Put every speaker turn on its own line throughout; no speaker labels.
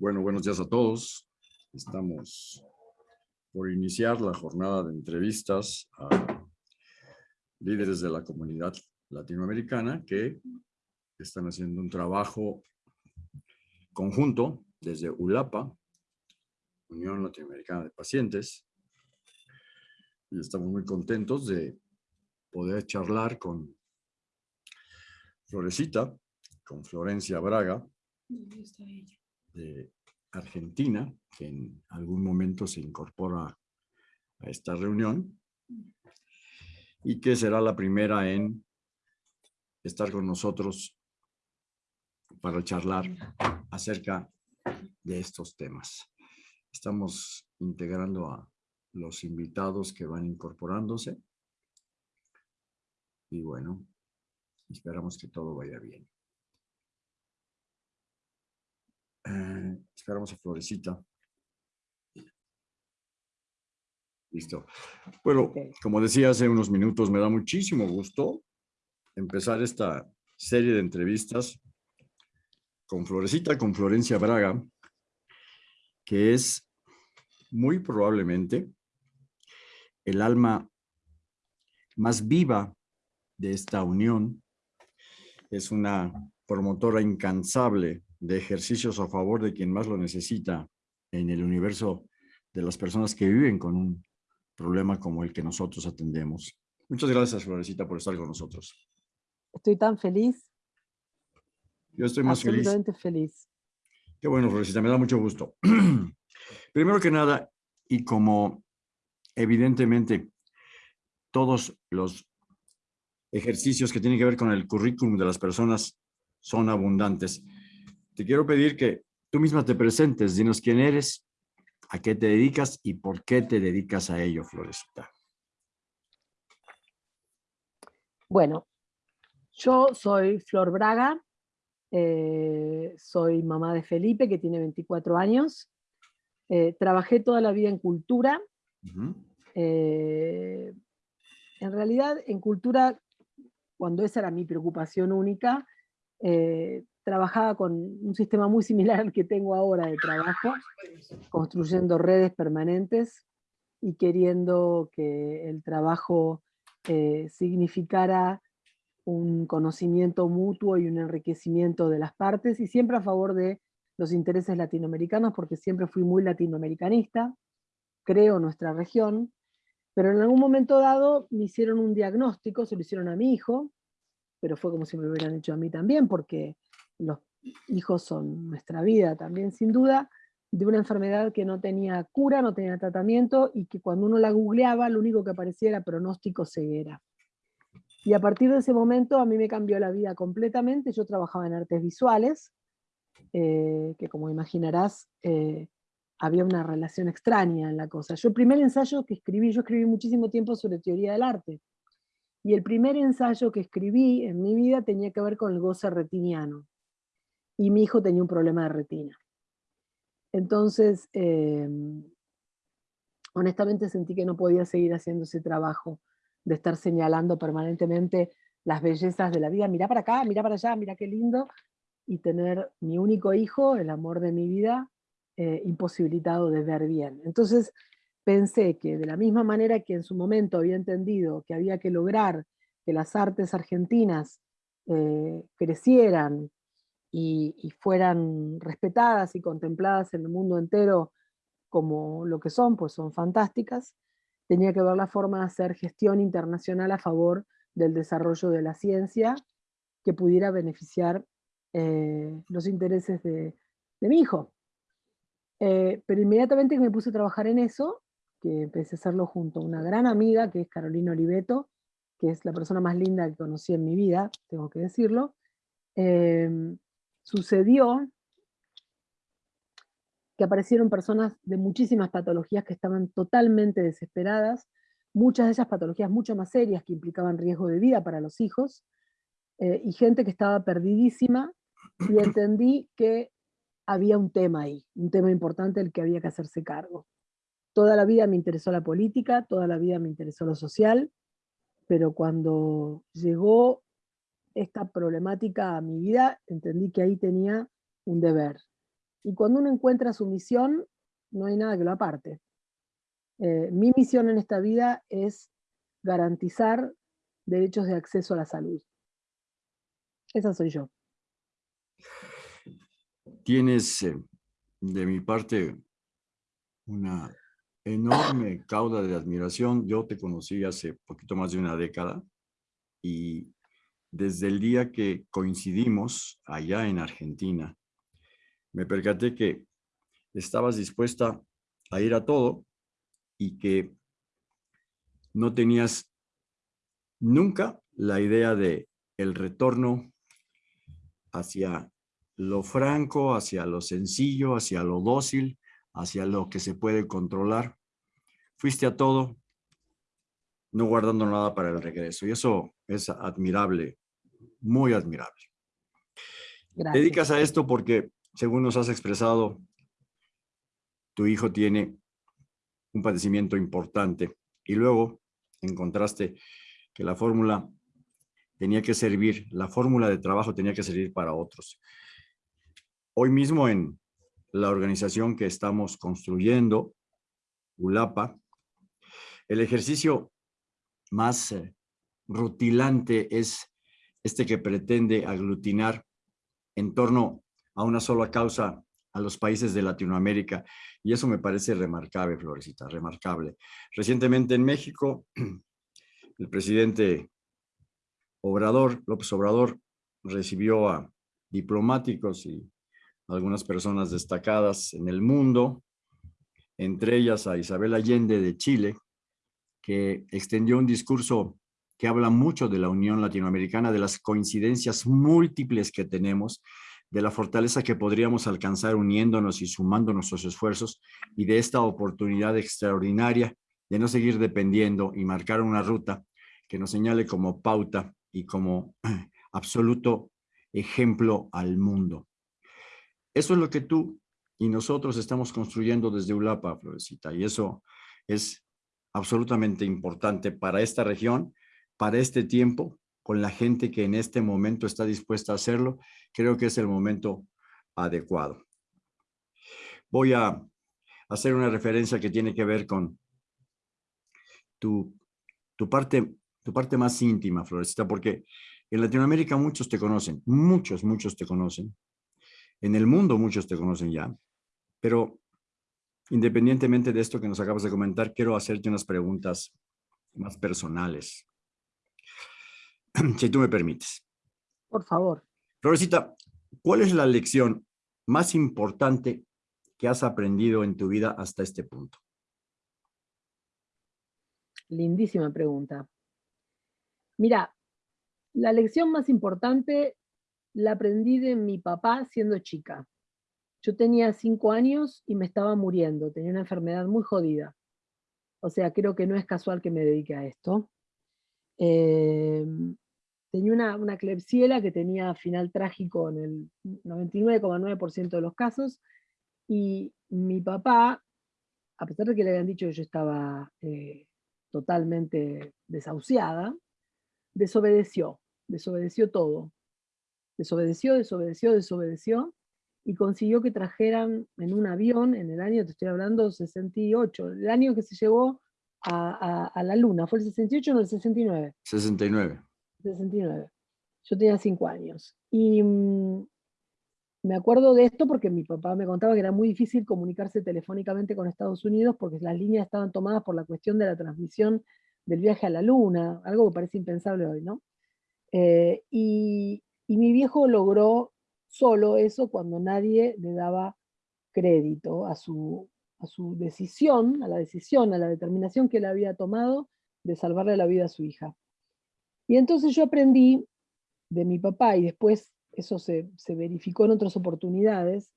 Bueno, buenos días a todos. Estamos por iniciar la jornada de entrevistas a líderes de la comunidad latinoamericana que están haciendo un trabajo conjunto desde ULAPA, Unión Latinoamericana de Pacientes, y estamos muy contentos de poder charlar con Florecita, con Florencia Braga, de Argentina, que en algún momento se incorpora a esta reunión y que será la primera en estar con nosotros para charlar acerca de estos temas. Estamos integrando a los invitados que van incorporándose y bueno, esperamos que todo vaya bien. Eh, esperamos a Florecita. Listo. Bueno, como decía hace unos minutos, me da muchísimo gusto empezar esta serie de entrevistas con Florecita, con Florencia Braga, que es muy probablemente el alma más viva de esta unión. Es una promotora incansable de ejercicios a favor de quien más lo necesita en el universo de las personas que viven con un problema como el que nosotros atendemos. Muchas gracias, Florecita, por estar con nosotros.
Estoy tan feliz.
Yo estoy más feliz.
Absolutamente feliz.
Qué bueno, Florecita, me da mucho gusto. Primero que nada, y como evidentemente todos los ejercicios que tienen que ver con el currículum de las personas son abundantes, te quiero pedir que tú misma te presentes, dinos quién eres, a qué te dedicas y por qué te dedicas a ello, Florecita.
Bueno, yo soy Flor Braga, eh, soy mamá de Felipe, que tiene 24 años. Eh, trabajé toda la vida en cultura. Eh, en realidad, en cultura, cuando esa era mi preocupación única, trabajaba con un sistema muy similar al que tengo ahora de trabajo, construyendo redes permanentes y queriendo que el trabajo eh, significara un conocimiento mutuo y un enriquecimiento de las partes, y siempre a favor de los intereses latinoamericanos, porque siempre fui muy latinoamericanista, creo nuestra región, pero en algún momento dado me hicieron un diagnóstico, se lo hicieron a mi hijo, pero fue como si me lo hubieran hecho a mí también, porque los hijos son nuestra vida también sin duda, de una enfermedad que no tenía cura, no tenía tratamiento y que cuando uno la googleaba lo único que aparecía era pronóstico ceguera. Y a partir de ese momento a mí me cambió la vida completamente, yo trabajaba en artes visuales, eh, que como imaginarás eh, había una relación extraña en la cosa. Yo el primer ensayo que escribí, yo escribí muchísimo tiempo sobre teoría del arte, y el primer ensayo que escribí en mi vida tenía que ver con el goce retiniano y mi hijo tenía un problema de retina. Entonces, em, honestamente sentí que no podía seguir haciendo ese trabajo de estar señalando permanentemente las bellezas de la vida, mira para acá, mira para allá, mira qué lindo, y tener mi único hijo, el amor de mi vida, eh, imposibilitado de ver bien. Entonces pensé que de la misma manera que en su momento había entendido que había que lograr que las artes argentinas eh, crecieran, y, fueran respetadas y contempladas en el mundo entero como lo que son, pues son fantásticas, tenía que ver la forma de hacer gestión internacional a favor del desarrollo de la ciencia que pudiera beneficiar eh, los intereses de, mi hijo. Eh, pero inmediatamente que me puse a trabajar en eso, que empecé a hacerlo junto a una gran amiga, que es Carolina Oliveto, que es la persona más linda que conocí en mi vida, tengo que decirlo, eh, sucedió que aparecieron personas de muchísimas patologías que estaban totalmente desesperadas, muchas de esas patologías mucho más serias que implicaban riesgo de vida para los hijos, eh, y gente que estaba perdidísima, y entendí que había un tema ahí, un tema importante del que había que hacerse cargo. Toda la vida me interesó la política, toda la vida me interesó lo social, pero cuando llegó esta problemática a mi vida, entendí que ahí tenía un deber. Y cuando uno encuentra su misión, no hay nada que lo aparte. Eh, mi misión en esta vida es garantizar derechos de acceso a la salud. Esa soy yo.
Tienes eh, de mi parte una enorme cauda de admiración. Yo te conocí hace poquito más de una década y desde el día que coincidimos allá en Argentina, me percaté que estabas dispuesta a ir a todo y que no tenías nunca la idea de el retorno hacia lo franco, hacia lo sencillo, hacia lo dócil, hacia lo que se puede controlar. Fuiste a todo, no guardando nada para el regreso. Y eso es admirable, muy admirable. Te dedicas a esto porque, según nos has expresado, tu hijo tiene un padecimiento importante y luego encontraste que la fórmula tenía que servir, la fórmula de trabajo tenía que servir para otros. Hoy mismo en la organización que estamos construyendo, ULAPA, el ejercicio más eh, rutilante es este que pretende aglutinar en torno a una sola causa a los países de Latinoamérica. Y eso me parece remarcable, Florecita, remarcable. Recientemente en México, el presidente Obrador, López Obrador, recibió a diplomáticos y algunas personas destacadas en el mundo, entre ellas a Isabel Allende de Chile, que extendió un discurso que habla mucho de la Unión Latinoamericana, de las coincidencias múltiples que tenemos, de la fortaleza que podríamos alcanzar uniéndonos y sumando nuestros esfuerzos y de esta oportunidad extraordinaria de no seguir dependiendo y marcar una ruta que nos señale como pauta y como absoluto ejemplo al mundo. Eso es lo que tú y nosotros estamos construyendo desde ULAPA, Florecita, y eso es absolutamente importante para esta región, para este tiempo, con la gente que en este momento está dispuesta a hacerlo, creo que es el momento adecuado. Voy a hacer una referencia que tiene que ver con tu, tu, parte, tu parte más íntima, Florecita, porque en Latinoamérica muchos te conocen, muchos, muchos te conocen, en el mundo muchos te conocen ya, pero independientemente de esto que nos acabas de comentar, quiero hacerte unas preguntas más personales. Si tú me permites.
Por favor.
Florecita, ¿cuál es la lección más importante que has aprendido en tu vida hasta este punto?
Lindísima pregunta. Mira, la lección más importante la aprendí de mi papá siendo chica. Yo tenía cinco años y me estaba muriendo, tenía una enfermedad muy jodida. O sea, creo que no es casual que me dedique a esto. Em, tenía una, una clepsiela que tenía final trágico en el 99,9% de los casos, y mi papá, a pesar de que le habían dicho que yo estaba eh, totalmente desahuciada, desobedeció, desobedeció todo desobedeció, desobedeció, desobedeció, y consiguió que trajeran en un avión, en el año, te estoy hablando, 68, el año que se llevó a, la luna, ¿fue el 68 o no el 69?
69.
69. Yo tenía 5 años. Y mm, me acuerdo de esto porque mi papá me contaba que era muy difícil comunicarse telefónicamente con Estados Unidos porque las líneas estaban tomadas por la cuestión de la transmisión del viaje a la luna, algo que parece impensable hoy, ¿no? Eh, y, y mi viejo logró solo eso cuando nadie le daba crédito a su, a su decisión, a la decisión, a la determinación que él había tomado de salvarle la vida a su hija. Y entonces yo aprendí de mi papá, y después eso se, verificó en otras oportunidades,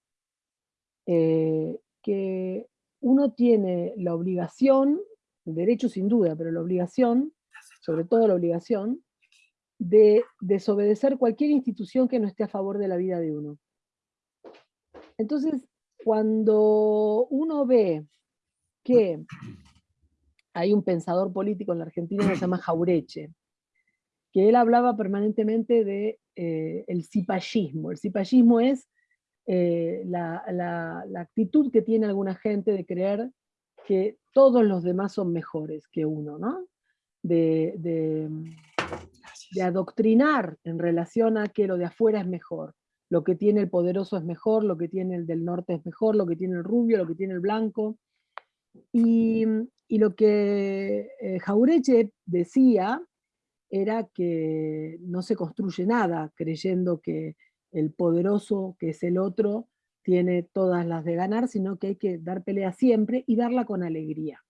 eh, que uno tiene la obligación, el derecho sin duda, pero la obligación, sobre todo la obligación, de desobedecer cualquier institución que no esté a favor de la vida de uno. Entonces, cuando uno ve que hay un pensador político en la Argentina que se llama Jaureche, que él hablaba permanentemente de eh, el cipallismo. El cipallismo es eh, la, actitud que tiene alguna gente de creer que todos los demás son mejores que uno, ¿no? De, de, de, adoctrinar en relación a que lo de afuera es mejor. Lo que tiene el poderoso es mejor, lo que tiene el del norte es mejor, lo que tiene el rubio, lo que tiene el blanco. Y, lo que eh, Jaureche decía era que no se construye nada creyendo que el poderoso, que es el otro, tiene todas las de ganar, sino que hay que dar pelea siempre y darla con alegría.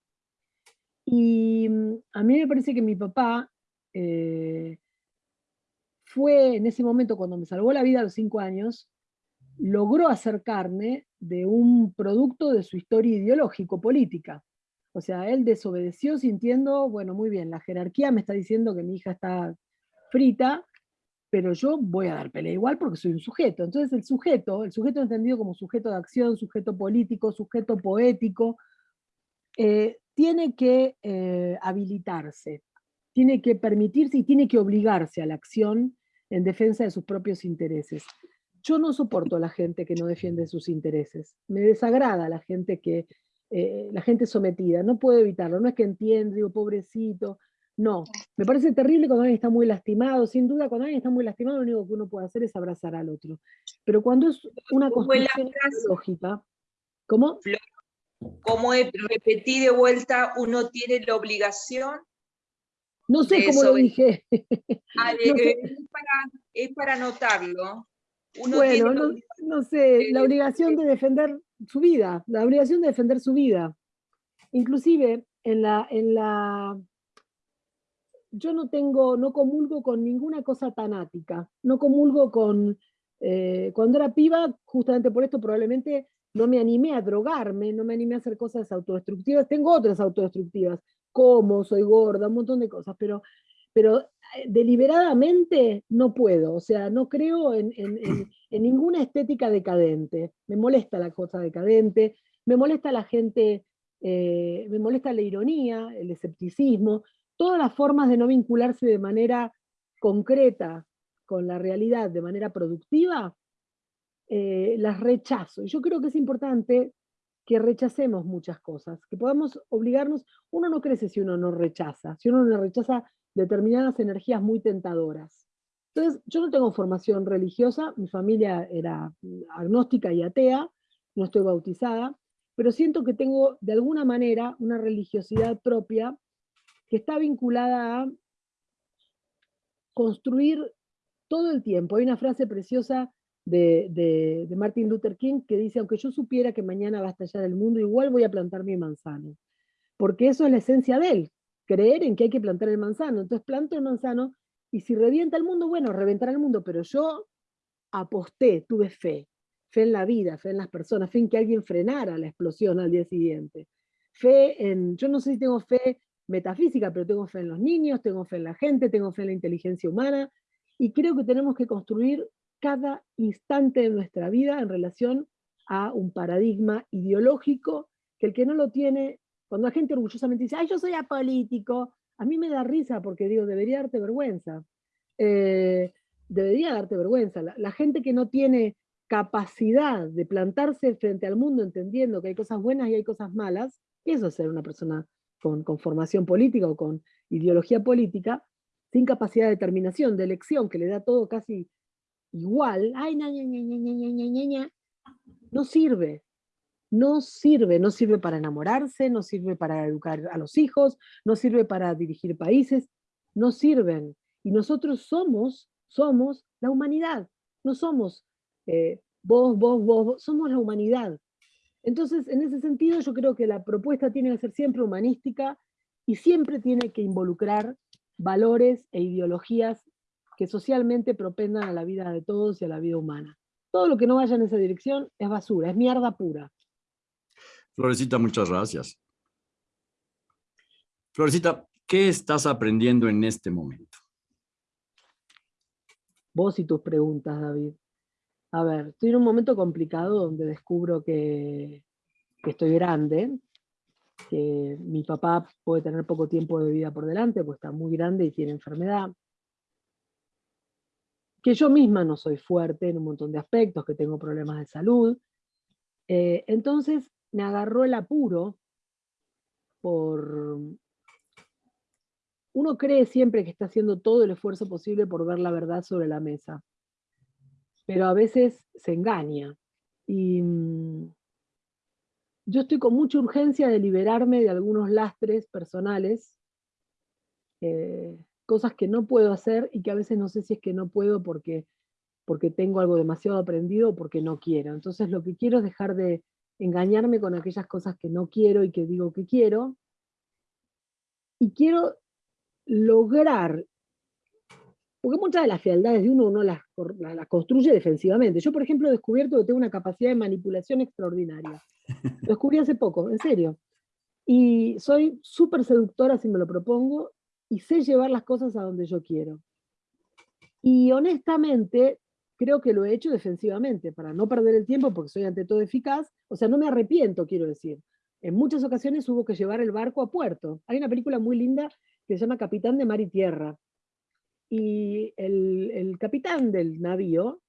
Y mm, a mí me parece que mi papá eh, fue en ese momento, cuando me salvó la vida a los cinco años, logró acercarme de un producto de su historia ideológico-política. O sea, él desobedeció sintiendo, bueno, muy bien, la jerarquía me está diciendo que mi hija está frita, pero yo voy a dar pelea igual porque soy un sujeto. Entonces el sujeto, el sujeto entendido como sujeto de acción, sujeto político, sujeto poético, eh, tiene que eh, habilitarse, tiene que permitirse y tiene que obligarse a la acción en defensa de sus propios intereses. Yo no soporto a la gente que no defiende sus intereses. Me desagrada la gente que, eh, la gente sometida, no puedo evitarlo, no es que entienda, digo, pobrecito, no, me parece terrible cuando alguien está muy lastimado, sin duda cuando alguien está muy lastimado lo único que uno puede hacer es abrazar al otro. Pero cuando es una construcción lógica, ¿cómo?
Como repetí de vuelta, uno tiene la obligación
no sé cómo lo dije.
Ah, es, para, notarlo.
bueno, no, sé, la obligación de defender su vida, la obligación de defender su vida. Inclusive en la, en la yo no tengo, no comulgo con ninguna cosa tanática, no comulgo con, eh, cuando era piba, justamente por esto probablemente no me animé a drogarme, no me animé a hacer cosas autodestructivas, tengo otras autodestructivas, como, soy gorda, un montón de cosas, pero, pero eh, deliberadamente no puedo, o sea, no creo en, ninguna estética decadente, me molesta la cosa decadente, me molesta la gente, eh, me molesta la ironía, el escepticismo, todas las formas de no vincularse de manera concreta con la realidad, de manera productiva, eh, las rechazo. Yo creo que es importante que rechacemos muchas cosas, que podamos obligarnos, uno no crece si uno no rechaza, si uno no rechaza determinadas energías muy tentadoras. Entonces, yo no tengo formación religiosa, mi familia era agnóstica y atea, no estoy bautizada, pero siento que tengo de alguna manera una religiosidad propia que está vinculada a construir todo el tiempo. Hay una frase preciosa de, Martin Luther King que dice, aunque yo supiera que mañana va a estallar el mundo, igual voy a plantar mi manzano. Porque eso es la esencia de él, creer en que hay que plantar el manzano. Entonces planto el manzano y si revienta el mundo, bueno, reventará el mundo, pero yo aposté, tuve fe, fe en la vida, fe en las personas, fe en que alguien frenara la explosión al día siguiente. Fe en, yo no sé si tengo fe metafísica, pero tengo fe en los niños, tengo fe en la gente, tengo fe en la inteligencia humana, y creo que tenemos que construir cada instante de nuestra vida en relación a un paradigma ideológico que el que no lo tiene, cuando la gente orgullosamente dice, ay, yo soy apolítico, a mí me da risa porque digo, debería darte vergüenza. Eh, debería darte vergüenza. La, gente que no tiene capacidad de plantarse frente al mundo entendiendo que hay cosas buenas y hay cosas malas, eso es ser una persona con, formación política o con ideología política, sin capacidad de determinación, de elección, que le da todo casi igual, ay, no sirve, no sirve, no sirve para enamorarse, no sirve para educar a los hijos, no sirve para dirigir países, no sirven. Y nosotros somos, somos la humanidad, no somos eh, vos, vos, vos, somos la humanidad. Entonces, en ese sentido, yo creo que la propuesta tiene que ser siempre humanística y siempre tiene que involucrar valores e ideologías que socialmente propendan a la vida de todos y a la vida humana. Todo lo que no vaya en esa dirección es basura, es mierda pura.
Florecita, muchas gracias. Florecita, ¿qué estás aprendiendo en este momento?
Vos y tus preguntas, David. A ver, estoy en un momento complicado donde descubro que, estoy grande, que mi papá puede tener poco tiempo de vida por delante, pues está muy grande y tiene enfermedad. Que yo misma no soy fuerte en un montón de aspectos, que tengo problemas de salud. Eh, entonces me agarró el apuro por... Uno cree siempre que está haciendo todo el esfuerzo posible por ver la verdad sobre la mesa, pero a veces se engaña. Y mm, yo estoy con mucha urgencia de liberarme de algunos lastres personales, eh, cosas que no puedo hacer y que a veces no sé si es que no puedo porque, porque tengo algo demasiado aprendido o porque no quiero. Entonces lo que quiero es dejar de engañarme con aquellas cosas que no quiero y que digo que quiero. Y quiero lograr porque muchas de las fealdades de uno uno las, las, construye defensivamente. Yo, por ejemplo, he descubierto que tengo una capacidad de manipulación extraordinaria. Lo descubrí hace poco, en serio. Y soy súper seductora si me lo propongo y sé llevar las cosas a donde yo quiero. Y honestamente, creo que lo he hecho defensivamente, para no perder el tiempo, porque soy ante todo eficaz. O sea, no me arrepiento, quiero decir. En muchas ocasiones hubo que llevar el barco a puerto. Hay una película muy linda que se llama Capitán de Mar y Tierra, y el, capitán del navío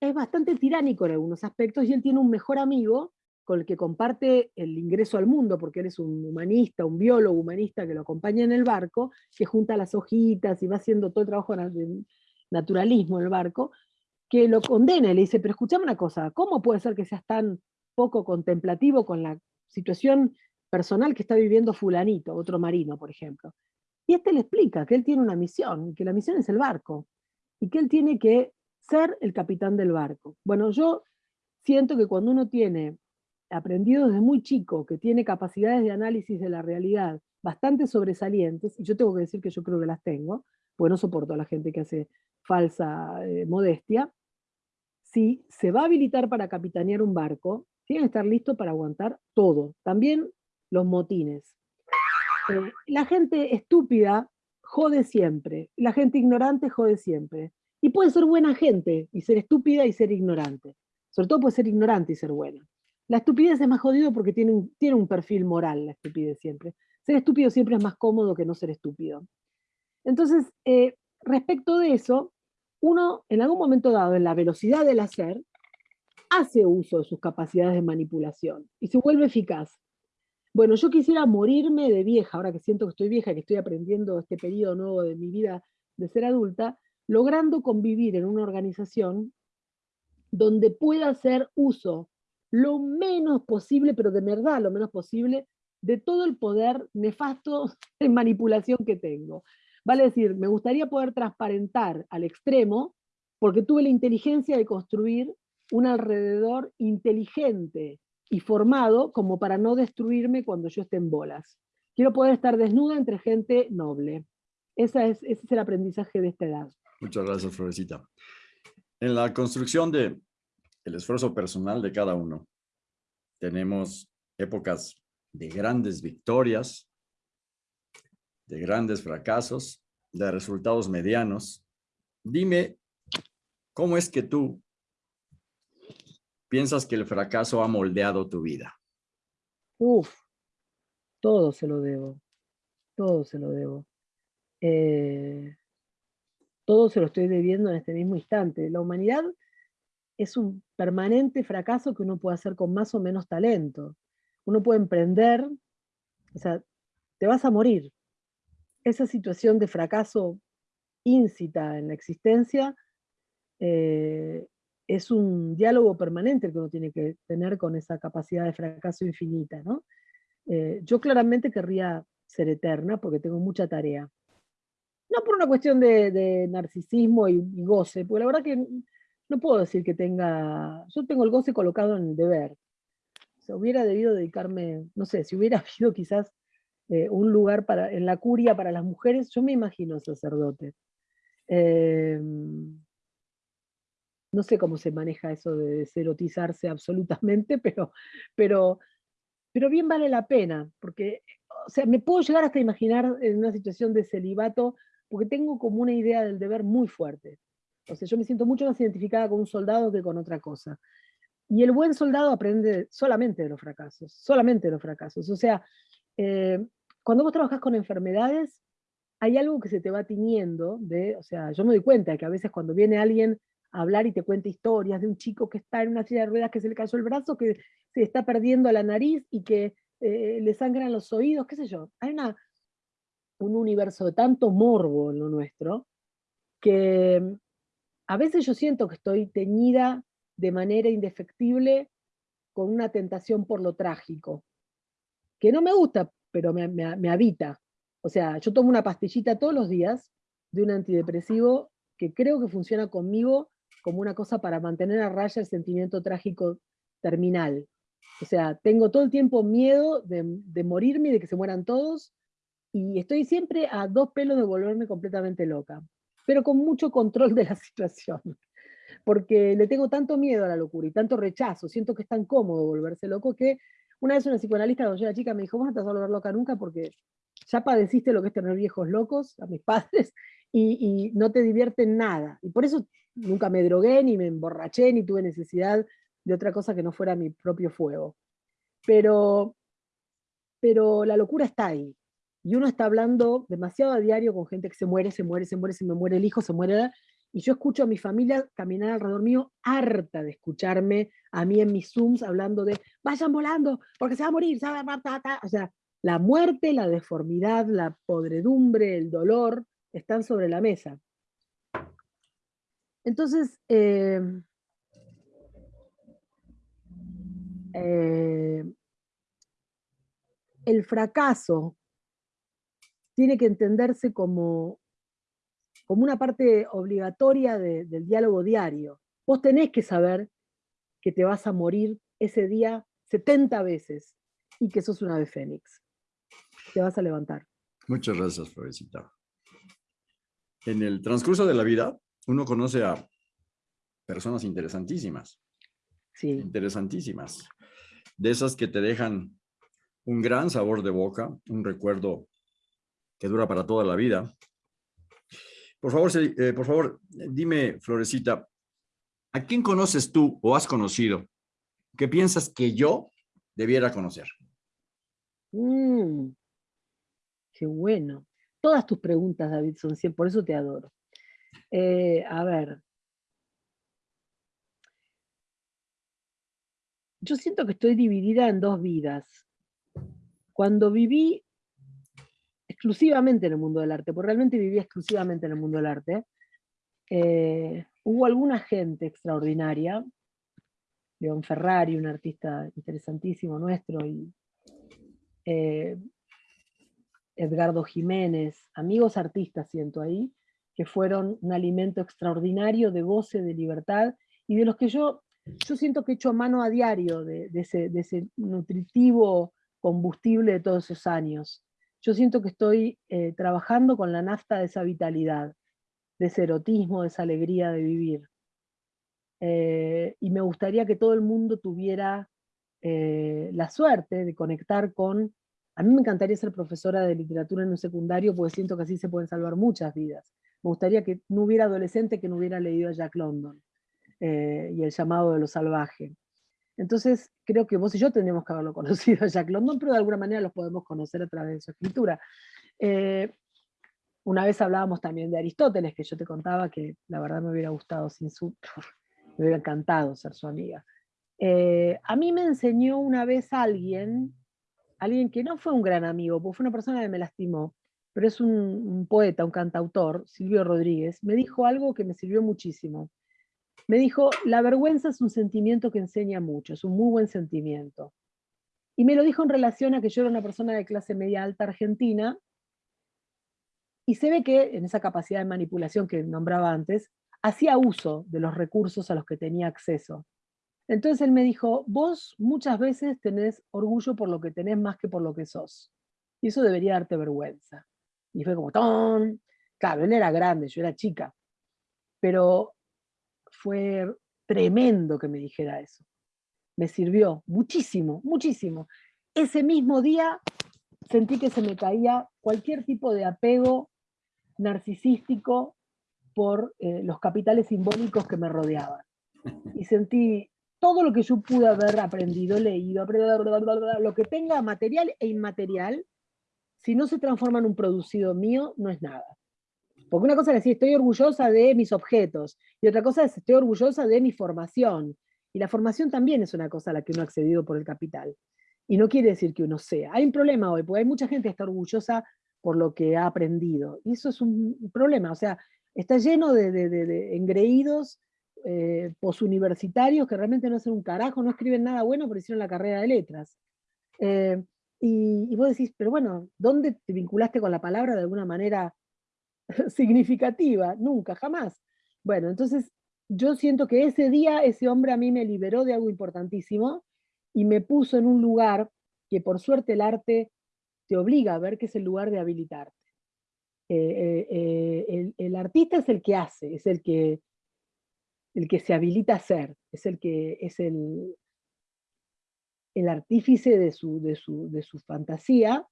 es bastante tiránico en algunos aspectos y él tiene un mejor amigo con el que comparte el ingreso al mundo, porque él es un humanista, un biólogo humanista que lo acompaña en el barco, que junta las hojitas y va haciendo todo el trabajo de naturalismo en el barco, que lo condena y le dice, pero escuchame una cosa, ¿cómo puede ser que seas tan poco contemplativo con la situación personal que está viviendo fulanito, otro marino, por ejemplo? Y este le explica que él tiene una misión, que la misión es el barco, y que él tiene que ser el capitán del barco. Bueno, yo siento que cuando uno tiene aprendido desde muy chico, que tiene capacidades de análisis de la realidad bastante sobresalientes, y yo tengo que decir que yo creo que las tengo, porque no soporto a la gente que hace falsa eh, modestia, si se va a habilitar para capitanear un barco, tiene que estar listo para aguantar todo, también los motines. Eh, la gente estúpida jode siempre, la gente ignorante jode siempre. Y puede ser buena gente y ser estúpida y ser ignorante. Sobre todo puede ser ignorante y ser buena. La estupidez es más jodido porque tiene un, tiene un perfil moral, la estupidez siempre. Ser estúpido siempre es más cómodo que no ser estúpido. Entonces, eh, respecto de eso, uno en algún momento dado, en la velocidad del hacer, hace uso de sus capacidades de manipulación y se vuelve eficaz. Bueno, yo quisiera morirme de vieja, ahora que siento que estoy vieja, que estoy aprendiendo este periodo nuevo de mi vida de ser adulta, logrando convivir en una organización donde pueda hacer uso lo menos posible, pero de verdad lo menos posible, de todo el poder nefasto de manipulación que tengo. Vale decir, me gustaría poder transparentar al extremo, porque tuve la inteligencia de construir un alrededor inteligente, y formado como para no destruirme cuando yo esté en bolas. Quiero poder estar desnuda entre gente noble. Esa es, ese es el aprendizaje de esta edad.
Muchas gracias, Florecita. En la construcción de el esfuerzo personal de cada uno, tenemos épocas de grandes victorias, de grandes fracasos, de resultados medianos. Dime, ¿cómo es que tú piensas que el fracaso ha moldeado tu vida?
Uf, todo se lo debo, todo se lo debo. Eh, todo se lo estoy debiendo en este mismo instante. La humanidad es un permanente fracaso que uno puede hacer con más o menos talento. Uno puede emprender, o sea, te vas a morir. Esa situación de fracaso íncita en la existencia eh, es un diálogo permanente que uno tiene que tener con esa capacidad de fracaso infinita. ¿no? Eh, yo claramente querría ser eterna porque tengo mucha tarea. No por una cuestión de, narcisismo y, goce, porque la verdad que no puedo decir que tenga... Yo tengo el goce colocado en el deber. Se hubiera debido dedicarme, no sé, si hubiera habido quizás eh, un lugar para, en la curia para las mujeres, yo me imagino sacerdote. Eh, no sé cómo se maneja eso de deserotizarse absolutamente, pero, pero, pero bien vale la pena, porque, o sea, me puedo llegar hasta imaginar en una situación de celibato, porque tengo como una idea del deber muy fuerte. O sea, yo me siento mucho más identificada con un soldado que con otra cosa. Y el buen soldado aprende solamente de los fracasos, solamente de los fracasos. O sea, eh, cuando vos trabajás con enfermedades, hay algo que se te va tiñendo, o sea, yo me doy cuenta que a veces cuando viene alguien a hablar y te cuenta historias de un chico que está en una silla de ruedas, que se le cayó el brazo, que se está perdiendo la nariz y que eh, le sangran los oídos, qué sé yo. Hay una, un universo de tanto morbo en lo nuestro, que a veces yo siento que estoy teñida de manera indefectible con una tentación por lo trágico, que no me gusta, pero me, habita. O sea, yo tomo una pastillita todos los días de un antidepresivo que creo que funciona conmigo como una cosa para mantener a raya el sentimiento trágico terminal. O sea, tengo todo el tiempo miedo de, de morirme y de que se mueran todos, y estoy siempre a dos pelos de volverme completamente loca, pero con mucho control de la situación, porque le tengo tanto miedo a la locura y tanto rechazo, siento que es tan cómodo volverse loco que una vez una psicoanalista cuando yo era chica me dijo, vos no te vas a volver loca nunca porque ya padeciste lo que es tener viejos locos, a mis padres, y, no te divierte nada. Y por eso nunca me drogué, ni me emborraché, ni tuve necesidad de otra cosa que no fuera mi propio fuego. Pero, pero la locura está ahí. Y uno está hablando demasiado a diario con gente que se muere, se muere, se muere, se me muere el hijo, se muere. Y yo escucho a mi familia caminar alrededor mío, harta de escucharme a mí en mis Zooms hablando de vayan volando, porque se va a morir, se va a... O sea, la muerte, la deformidad, la podredumbre, el dolor, están sobre la mesa. Entonces, eh, eh, el fracaso tiene que entenderse como, como una parte obligatoria del diálogo diario. Vos tenés que saber que te vas a morir ese día 70 veces y que sos una ave fénix te vas a levantar.
Muchas gracias, Florecita. En el transcurso de la vida, uno conoce a personas interesantísimas.
Sí.
Interesantísimas. De esas que te dejan un gran sabor de boca, un recuerdo que dura para toda la vida. Por favor, eh, por favor, dime, Florecita, ¿a quién conoces tú o has conocido que piensas que yo debiera conocer?
Mm. Qué bueno. Todas tus preguntas, David, son 100, por eso te adoro. Eh, a ver. Yo siento que estoy dividida en dos vidas. Cuando viví exclusivamente en el mundo del arte, porque realmente vivía exclusivamente en el mundo del arte, eh, hubo alguna gente extraordinaria, León Ferrari, un artista interesantísimo nuestro, y eh, Edgardo Jiménez, amigos artistas siento ahí, que fueron un alimento extraordinario de goce, de libertad, y de los que yo, yo siento que he hecho mano a diario de, ese, nutritivo combustible de todos esos años. Yo siento que estoy eh, trabajando con la nafta de esa vitalidad, de ese erotismo, de esa alegría de vivir. Eh, y me gustaría que todo el mundo tuviera eh, la suerte de conectar con a mí me encantaría ser profesora de literatura en un secundario porque siento que así se pueden salvar muchas vidas. Me gustaría que no hubiera adolescente que no hubiera leído a Jack London y El llamado de lo salvaje. Entonces, creo que vos y yo tendríamos que haberlo conocido a Jack London, pero de alguna manera los podemos conocer a través de su escritura. Eh, una vez hablábamos también de Aristóteles, que yo te contaba que la verdad me hubiera gustado sin su... me hubiera encantado ser su amiga. Eh, a mí me enseñó una vez alguien alguien que no fue un gran amigo, porque fue una persona que me lastimó, pero es un, poeta, un cantautor, Silvio Rodríguez, me dijo algo que me sirvió muchísimo. Me dijo, la vergüenza es un sentimiento que enseña mucho, es un muy buen sentimiento. Y me lo dijo en relación a que yo era una persona de clase media alta argentina, y se ve que en esa capacidad de manipulación que nombraba antes, hacía uso de los recursos a los que tenía acceso. Entonces él me dijo, vos muchas veces tenés orgullo por lo que tenés más que por lo que sos. Y eso debería darte vergüenza. Y fue como, ¡ton! Claro, él era grande, yo era chica. Pero fue tremendo que me dijera eso. Me sirvió muchísimo, muchísimo. Ese mismo día sentí que se me caía cualquier tipo de apego narcisístico por eh, los capitales simbólicos que me rodeaban. Y sentí, todo lo que yo pude haber aprendido, leído, lo que tenga material e inmaterial, si no se transforma en un producido mío, no es nada. Porque una cosa es decir, estoy orgullosa de mis objetos, y otra cosa es, estoy orgullosa de mi formación. Y la formación también es una cosa a la que uno ha accedido por el capital. Y no quiere decir que uno sea. Hay un problema hoy, porque hay mucha gente que está orgullosa por lo que ha aprendido. Y eso es un problema. O sea, está lleno de, engreídos eh, posuniversitarios que realmente no hacen un carajo, no escriben nada bueno, pero hicieron la carrera de letras. Eh, y, y, vos decís, pero bueno, ¿dónde te vinculaste con la palabra de alguna manera significativa? Nunca, jamás. Bueno, entonces yo siento que ese día ese hombre a mí me liberó de algo importantísimo y me puso en un lugar que por suerte el arte te obliga a ver que es el lugar de habilitarte. Eh, eh, eh, el, artista es el que hace, es el que, el que se habilita a ser, es el que es el, el artífice de su, de, su, de su fantasía,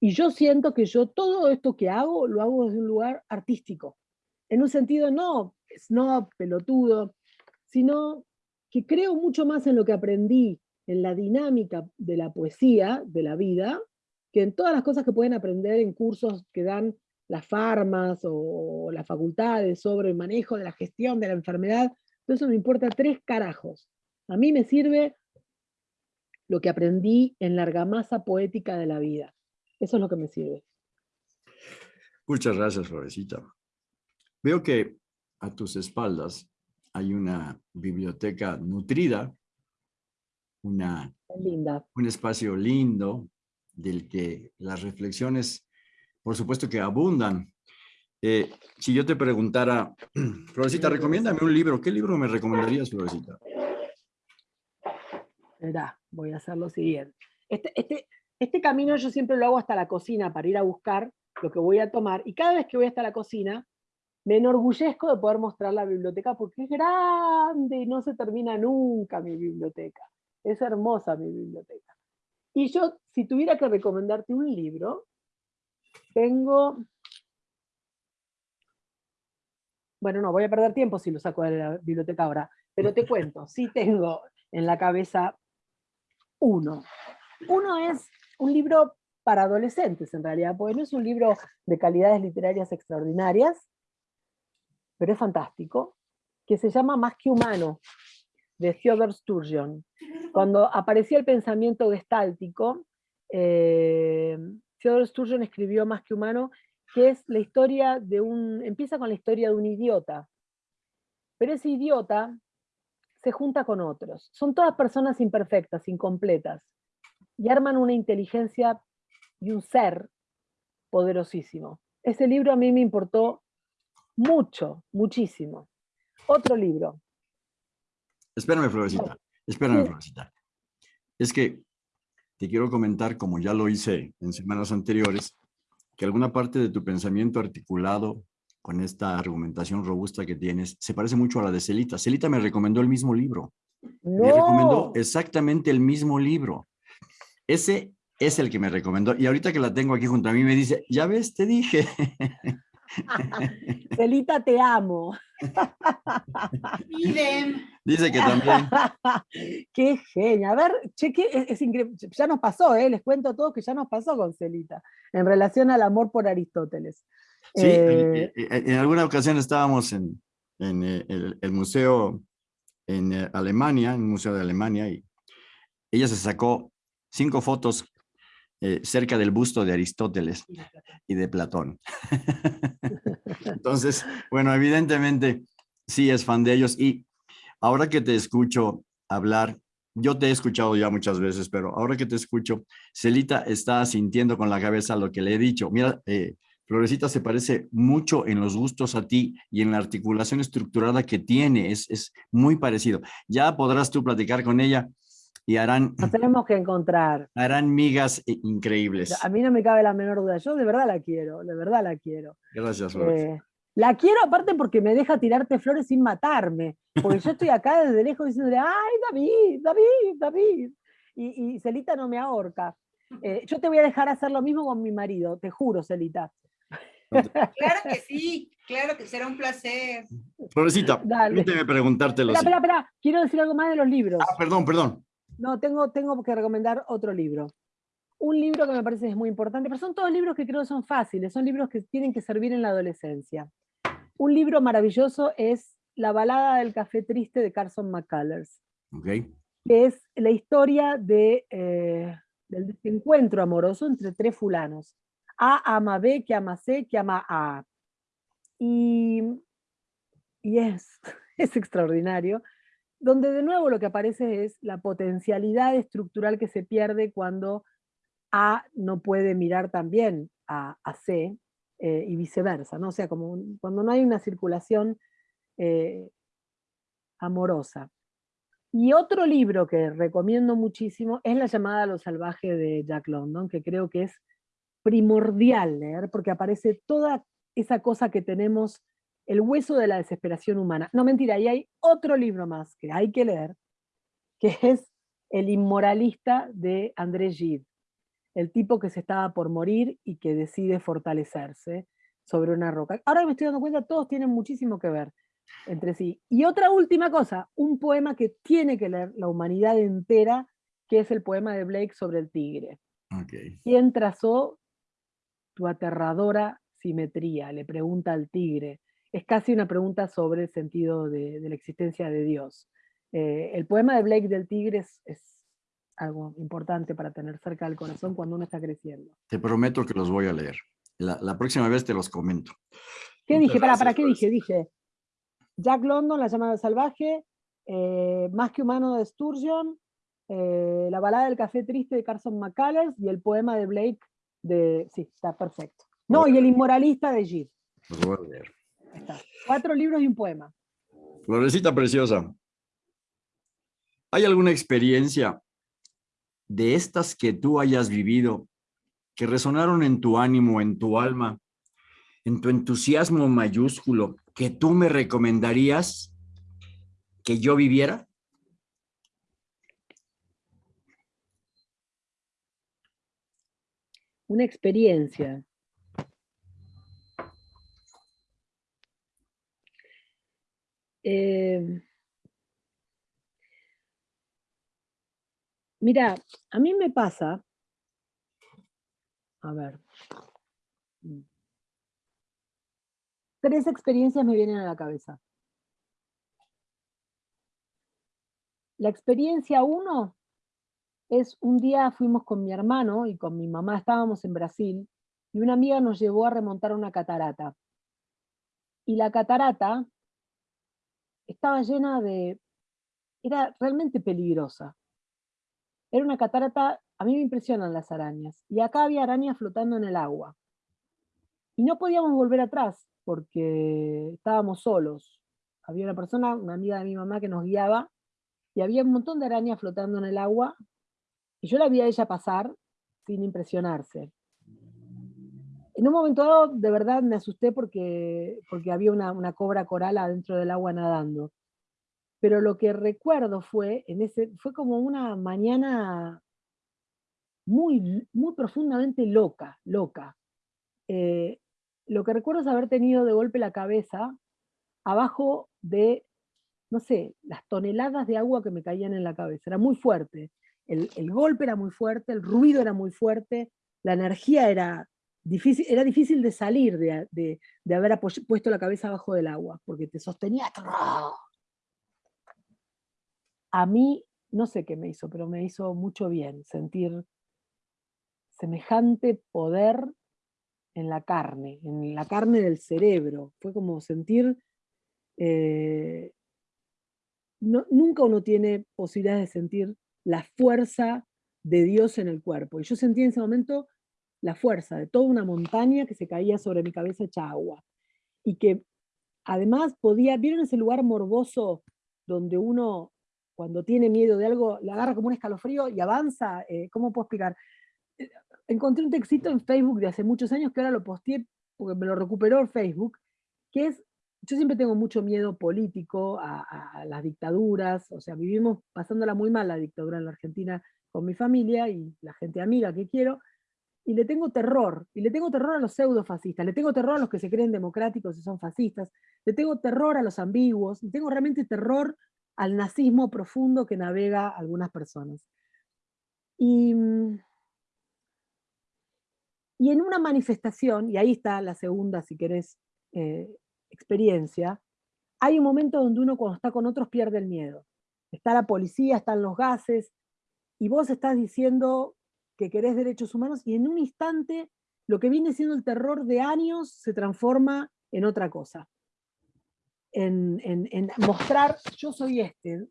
y yo siento que yo todo esto que hago, lo hago desde un lugar artístico, en un sentido no no pelotudo, sino que creo mucho más en lo que aprendí, en la dinámica de la poesía, de la vida, que en todas las cosas que pueden aprender en cursos que dan las farmas o las facultades sobre el manejo de la gestión de la enfermedad, eso me importa tres carajos. A mí me sirve lo que aprendí en la argamasa poética de la vida. Eso es lo que me sirve.
Muchas gracias, Florecita. Veo que a tus espaldas hay una biblioteca nutrida, una,
Linda.
un espacio lindo del que las reflexiones, por supuesto que abundan. Eh, si yo te preguntara, Florecita, recomiéndame un libro, ¿qué libro me recomendarías, Florecita?
Verá, voy a hacer lo siguiente. Este, este, este camino yo siempre lo hago hasta la cocina para ir a buscar lo que voy a tomar, y cada vez que voy hasta la cocina, me enorgullezco de poder mostrar la biblioteca porque es grande y no se termina nunca mi biblioteca. Es hermosa mi biblioteca. Y yo, si tuviera que recomendarte un libro, tengo... Bueno, no, voy a perder tiempo si lo saco de la biblioteca ahora, pero te cuento, sí tengo en la cabeza uno. Uno es un libro para adolescentes, en realidad, porque no es un libro de calidades literarias extraordinarias, pero es fantástico, que se llama Más que humano, de Theodore Sturgeon. Cuando aparecía el pensamiento gestáltico, eh, Theodore Sturgeon escribió Más que humano, que es la historia de un, empieza con la historia de un idiota, pero ese idiota se junta con otros. Son todas personas imperfectas, incompletas, y arman una inteligencia y un ser poderosísimo. Ese libro a mí me importó mucho, muchísimo. Otro libro.
Espérame, Florecita. Espérame, Florecita. Es que te quiero comentar, como ya lo hice en semanas anteriores, que alguna parte de tu pensamiento articulado con esta argumentación robusta que tienes se parece mucho a la de Celita. Celita me recomendó el mismo libro. Me recomendó exactamente el mismo libro. Ese es el que me recomendó. Y ahorita que la tengo aquí junto a mí me dice, ya ves, te dije.
Celita, te amo.
Dice que también.
Qué genia. A ver, cheque, es, increíble. Ya nos pasó, ¿eh? les cuento todo que ya nos pasó con Celita, en relación al amor por Aristóteles.
Sí, en, eh, alguna ocasión estábamos en, eh, el, museo en eh, Alemania, en un museo de Alemania, y ella se sacó cinco fotos eh, cerca del busto de Aristóteles y de Platón. Entonces, bueno, evidentemente sí es fan de ellos y ahora que te escucho hablar, yo te he escuchado ya muchas veces, pero ahora que te escucho, Celita está sintiendo con la cabeza lo que le he dicho. Mira, eh, Florecita se parece mucho en los gustos a ti y en la articulación estructurada que tiene, es, es muy parecido. Ya podrás tú platicar con ella y harán...
Nos tenemos que encontrar.
Harán migas increíbles.
A mí no me cabe la menor duda, yo de verdad la quiero, de verdad la quiero.
Gracias.
Eh, la quiero aparte porque me deja tirarte flores sin matarme, porque yo estoy acá desde lejos diciéndole, ay David, David, David, y, Celita no me ahorca. Eh, yo te voy a dejar hacer lo mismo con mi marido, te juro, Celita.
Claro que sí, claro que será un placer.
Florecita, permíteme preguntarte lo
Espera, espera, espera, quiero decir algo más de los libros.
Ah, perdón, perdón.
No, tengo, tengo que recomendar otro libro. un libro que me parece es muy importante, pero son todos libros que creo son fáciles, son libros que tienen que servir en la adolescencia. Un libro maravilloso es La balada del café triste de Carson McCullers,
Okay.
que es la historia de, eh, del desencuentro amoroso entre tres fulanos. A ama B, que ama C, que ama a A. Y, y es, es extraordinario, donde de nuevo lo que aparece es la potencialidad estructural que se pierde cuando A no puede mirar también a, a C eh, y viceversa, ¿no? O sea, como cuando no hay una circulación eh, amorosa. Y otro libro que recomiendo muchísimo es La llamada a lo salvaje de Jack London, que creo que es primordial leer, porque aparece toda esa cosa que tenemos, el hueso de la desesperación humana. No, mentira, y hay otro libro más que hay que leer, que es El inmoralista de André Gide, el tipo que se estaba por morir y que decide fortalecerse sobre una roca. Ahora que me estoy dando cuenta, todos tienen muchísimo que ver entre sí. Y otra última cosa, un poema que tiene que leer la humanidad entera, que es el poema de Blake sobre el tigre.
Okay.
¿Quién trazó tu aterradora simetría? Le pregunta al tigre. Es casi una pregunta sobre el sentido de, de la existencia de Dios. Eh, el poema de Blake del tigre es, es algo importante para tener cerca del corazón cuando uno está creciendo.
Te prometo que los voy a leer. La, la próxima vez te los comento.
¿Qué
Muchas
dije? ¿Para,
gracias
¿Para qué dije? Dije Jack London, La llamada salvaje, eh, Más que humano de Sturgeon, eh, La balada del café triste de Carson McCullers y el poema de Blake de... Sí, está perfecto. No, y El inmoralista de Gide.
Los voy a leer.
Ahí está. Cuatro libros y un poema.
Florecita preciosa. ¿Hay alguna experiencia de estas que tú hayas vivido que resonaron en tu ánimo, en tu alma, en tu entusiasmo mayúsculo, que tú me recomendarías que yo viviera?
Una experiencia. Eh, mira, a mí me pasa, a ver, mm, tres experiencias me vienen a la cabeza. La experiencia uno es un día fuimos con mi hermano y con mi mamá, estábamos en Brasil, y una amiga nos llevó a remontar una catarata. Y la catarata estaba llena de... era realmente peligrosa. Era una catarata, a mí me impresionan las arañas, y acá había arañas flotando en el agua. Y no podíamos volver atrás, porque estábamos solos. Había una persona, una amiga de mi mamá que nos guiaba, y había un montón de arañas flotando en el agua, y yo la vi a ella pasar sin impresionarse. En un momento dado, de verdad me asusté porque, porque había una, cobra coral adentro del agua nadando. Pero lo que recuerdo fue, en ese, fue como una mañana muy, muy profundamente loca, loca. Eh, lo que recuerdo es haber tenido de golpe la cabeza abajo de, no sé, las toneladas de agua que me caían en la cabeza. Era muy fuerte. El, el golpe era muy fuerte, el ruido era muy fuerte, la energía era era difícil de salir de, de, haber puesto la cabeza abajo del agua, porque te sostenía. A mí, no sé qué me hizo, pero me hizo mucho bien sentir semejante poder en la carne, en la carne del cerebro. Fue como sentir... eh, nunca uno tiene posibilidad de sentir la fuerza de Dios en el cuerpo. Y yo sentí en ese momento la fuerza de toda una montaña que se caía sobre mi cabeza hecha agua. Y que además podía, ¿vieron ese lugar morboso donde uno cuando tiene miedo de algo le agarra como un escalofrío y avanza? Eh, ¿Cómo puedo explicar? Eh, Encontré un textito en Facebook de hace muchos años que ahora lo posteé porque me lo recuperó Facebook, que es yo siempre tengo mucho miedo político a, a- las dictaduras, o sea, vivimos pasándola muy mal la dictadura en la Argentina con mi familia y la gente amiga que quiero, y le tengo terror, y le tengo terror a los pseudofascistas, le tengo terror a los que se creen democráticos y son fascistas, le tengo terror a los ambiguos, y tengo realmente terror al nazismo profundo que navega algunas personas. Y mm, Y en una manifestación, y ahí está la segunda, si querés, eh, experiencia, hay un momento donde uno cuando está con otros pierde el miedo. Está la policía, están los gases, y vos estás diciendo que querés derechos humanos, y en un instante lo que viene siendo el terror de años se transforma en otra cosa. En, en mostrar, yo soy este,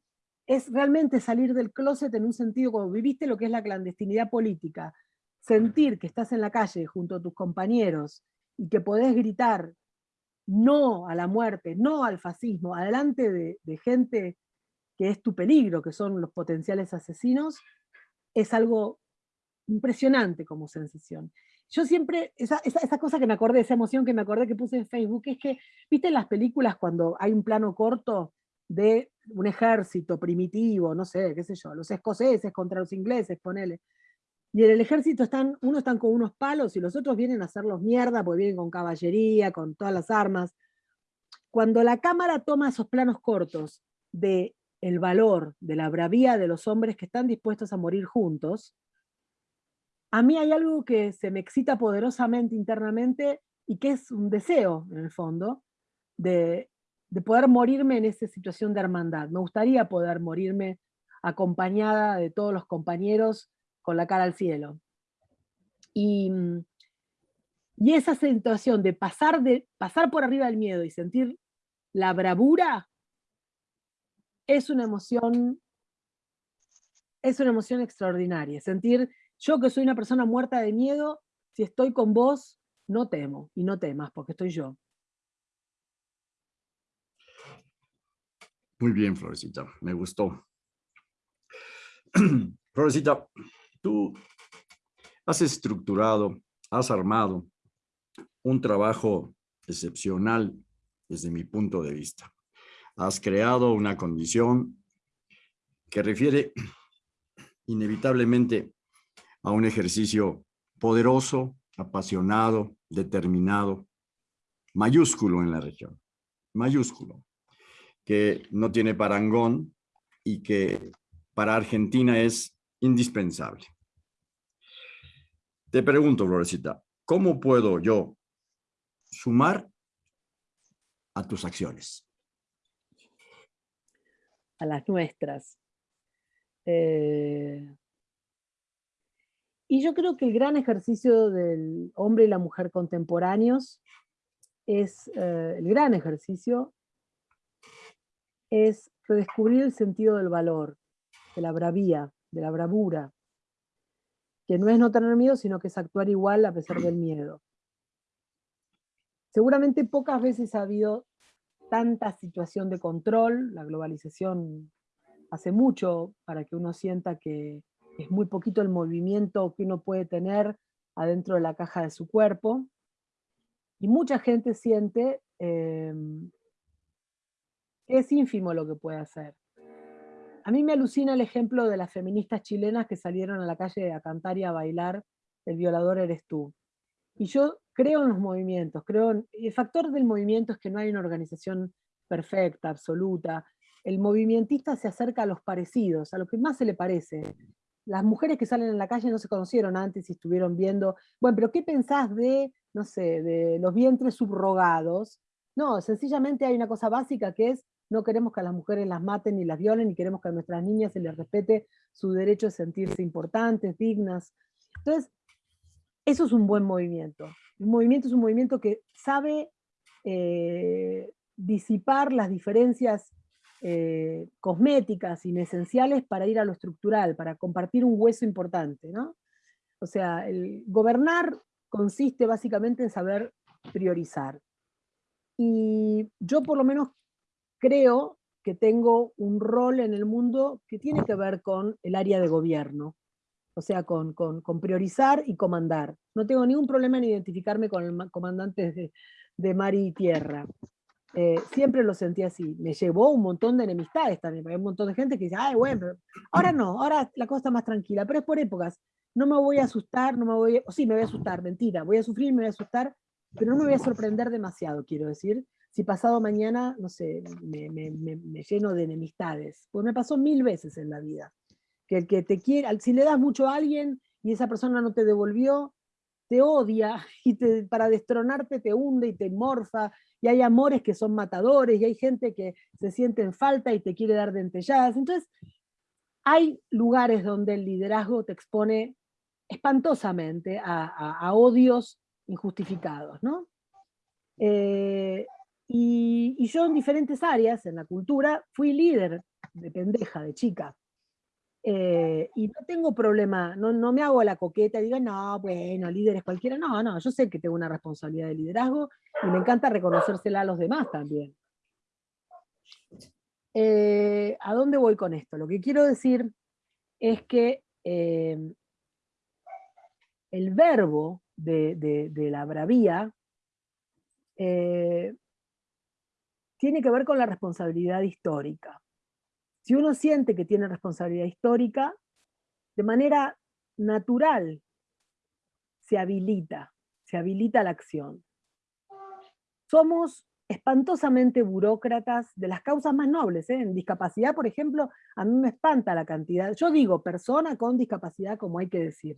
es realmente salir del closet en un sentido como viviste lo que es la clandestinidad política, sentir que estás en la calle junto a tus compañeros y que podés gritar no a la muerte, no al fascismo, adelante de, gente que es tu peligro, que son los potenciales asesinos, es algo impresionante como sensación. Yo siempre, esa, esa, cosa que me acordé, esa emoción que me acordé que puse en Facebook, es que, viste en las películas cuando hay un plano corto de un ejército primitivo, no sé, qué sé yo, los escoceses contra los ingleses, ponele. Y en el ejército están, unos están con unos palos y los otros vienen a hacerlos mierda, porque vienen con caballería, con todas las armas. Cuando la cámara toma esos planos cortos de el valor, de la bravía de los hombres que están dispuestos a morir juntos, a mí hay algo que se me excita poderosamente internamente y que es un deseo, en el fondo, de de poder morirme en esa situación de hermandad. Me gustaría poder morirme acompañada de todos los compañeros con la cara al cielo. Y, mm, y esa situación de pasar, de pasar por arriba del miedo y sentir la bravura es una emoción es una emoción extraordinaria. Sentir, yo que soy una persona muerta de miedo, si estoy con vos, no temo, y no temas, porque estoy yo.
Muy bien, Florecita, me gustó. Florecita, tú has estructurado, has armado un trabajo excepcional desde mi punto de vista. Has creado una condición que refiere inevitablemente a un ejercicio poderoso, apasionado, determinado, mayúsculo en la región, mayúsculo que no tiene parangón y que para Argentina es indispensable. Te pregunto, Florecita, ¿cómo puedo yo sumar a tus acciones?
A las nuestras. Eh, y yo creo que el gran ejercicio del hombre y la mujer contemporáneos es eh, el gran ejercicio es redescubrir el sentido del valor, de la bravía, de la bravura, que no es no tener miedo, sino que es actuar igual a pesar del miedo. Seguramente pocas veces ha habido tanta situación de control, la globalización hace mucho para que uno sienta que es muy poquito el movimiento que uno puede tener adentro de la caja de su cuerpo, y mucha gente siente em, es ínfimo lo que puede hacer. A mí me alucina el ejemplo de las feministas chilenas que salieron a la calle a cantar y a bailar El violador eres tú. Y yo creo en los movimientos, creo en, el factor del movimiento es que no hay una organización perfecta, absoluta. El movimentista se acerca a los parecidos, a lo que más se le parece. Las mujeres que salen en la calle no se conocieron antes y estuvieron viendo, bueno, pero ¿qué pensás de, no sé, de los vientres subrogados? No, sencillamente hay una cosa básica que es no queremos que a las mujeres las maten ni las violen, y queremos que a nuestras niñas se les respete su derecho a sentirse importantes, dignas. Entonces, eso es un buen movimiento. Un movimiento es un movimiento que sabe eh, disipar las diferencias eh, cosméticas inesenciales para ir a lo estructural, para compartir un hueso importante. ¿no? O sea, gobernar consiste básicamente en saber priorizar. Y yo por lo menos creo que tengo un rol en el mundo que tiene que ver con el área de gobierno, o sea, con, priorizar y comandar. No tengo ningún problema en identificarme con el comandante de mar y tierra. Eh, siempre lo sentí así. Me llevó un montón de enemistades también, hay un montón de gente que dice, ay, bueno, ahora no, ahora la cosa está más tranquila, pero es por épocas. No me voy a asustar, no me voy, o sí, me voy a asustar, mentira, voy a sufrir, me voy a asustar, pero no me voy a sorprender demasiado, quiero decir, si pasado mañana, no sé, me, lleno de enemistades. Pues me pasó mil veces en la vida. Que el que te quiere, si le das mucho a alguien y esa persona no te devolvió, te odia y para destronarte te hunde y te morfa, y hay amores que son matadores, y hay gente que se siente en falta y te quiere dar dentelladas. Entonces, hay lugares donde el liderazgo te expone espantosamente a, odios injustificados, ¿no? Eh, y, y, yo en diferentes áreas, en la cultura, fui líder de pendeja, de chica. Eh, y no tengo problema, no, no me hago la coqueta digo, no, bueno, líderes cualquiera. No, no, yo sé que tengo una responsabilidad de liderazgo y me encanta reconocérsela a los demás también. Eh, ¿A dónde voy con esto? Lo que quiero decir es que eh, el verbo de, de la bravía tiene que ver con la responsabilidad histórica. Si uno siente que tiene responsabilidad histórica, de manera natural se habilita, se habilita la acción. Somos espantosamente burócratas de las causas más nobles. ¿eh? En discapacidad, por ejemplo, a mí me espanta la cantidad, yo digo persona con discapacidad como hay que decir,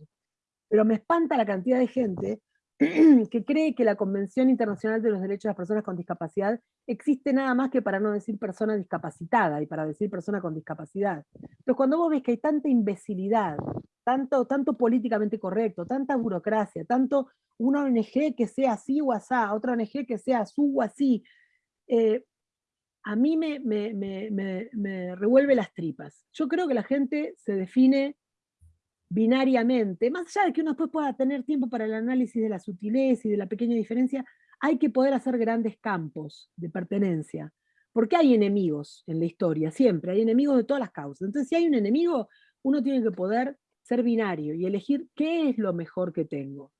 pero me espanta la cantidad de gente que cree que la Convención Internacional de los Derechos de las Personas con Discapacidad existe nada más que para no decir persona discapacitada y para decir persona con discapacidad. Pero cuando vos ves que hay tanta imbecilidad, tanto, tanto políticamente correcto, tanta burocracia, tanto una ONG que sea así o asá, otra ONG que sea su o así, eh, a mí me, me, me, me revuelve las tripas. Yo creo que la gente se define binariamente, más allá de que uno después pueda tener tiempo para el análisis de la sutileza y de la pequeña diferencia, hay que poder hacer grandes campos de pertenencia, porque hay enemigos en la historia, siempre, hay enemigos de todas las causas. Entonces, si hay un enemigo, uno tiene que poder ser binario y elegir qué es lo mejor que tengo,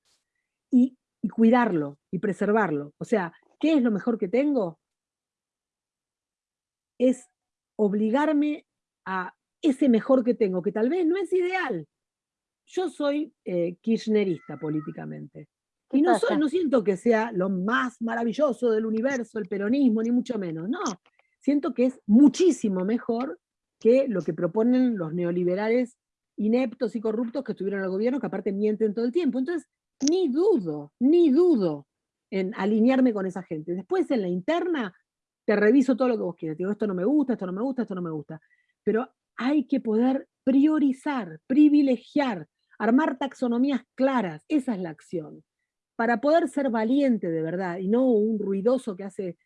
y, y cuidarlo, y preservarlo. O sea, ¿qué es lo mejor que tengo? Es obligarme a ese mejor que tengo, que tal vez no es ideal, yo soy eh, kirchnerista políticamente. Y no, no siento que sea lo más maravilloso del universo, el peronismo, ni mucho menos. No, siento que es muchísimo mejor que lo que proponen los neoliberales ineptos y corruptos que estuvieron al gobierno, que aparte mienten todo el tiempo. Entonces, ni dudo, ni dudo en alinearme con esa gente. Después en la interna te reviso todo lo que vos quieras. Te digo, esto no me gusta, esto no me gusta, esto no me gusta. Pero hay que poder priorizar, privilegiar, armar taxonomías claras, esa es la acción. Para poder ser valiente de verdad y no un ruidoso que hace,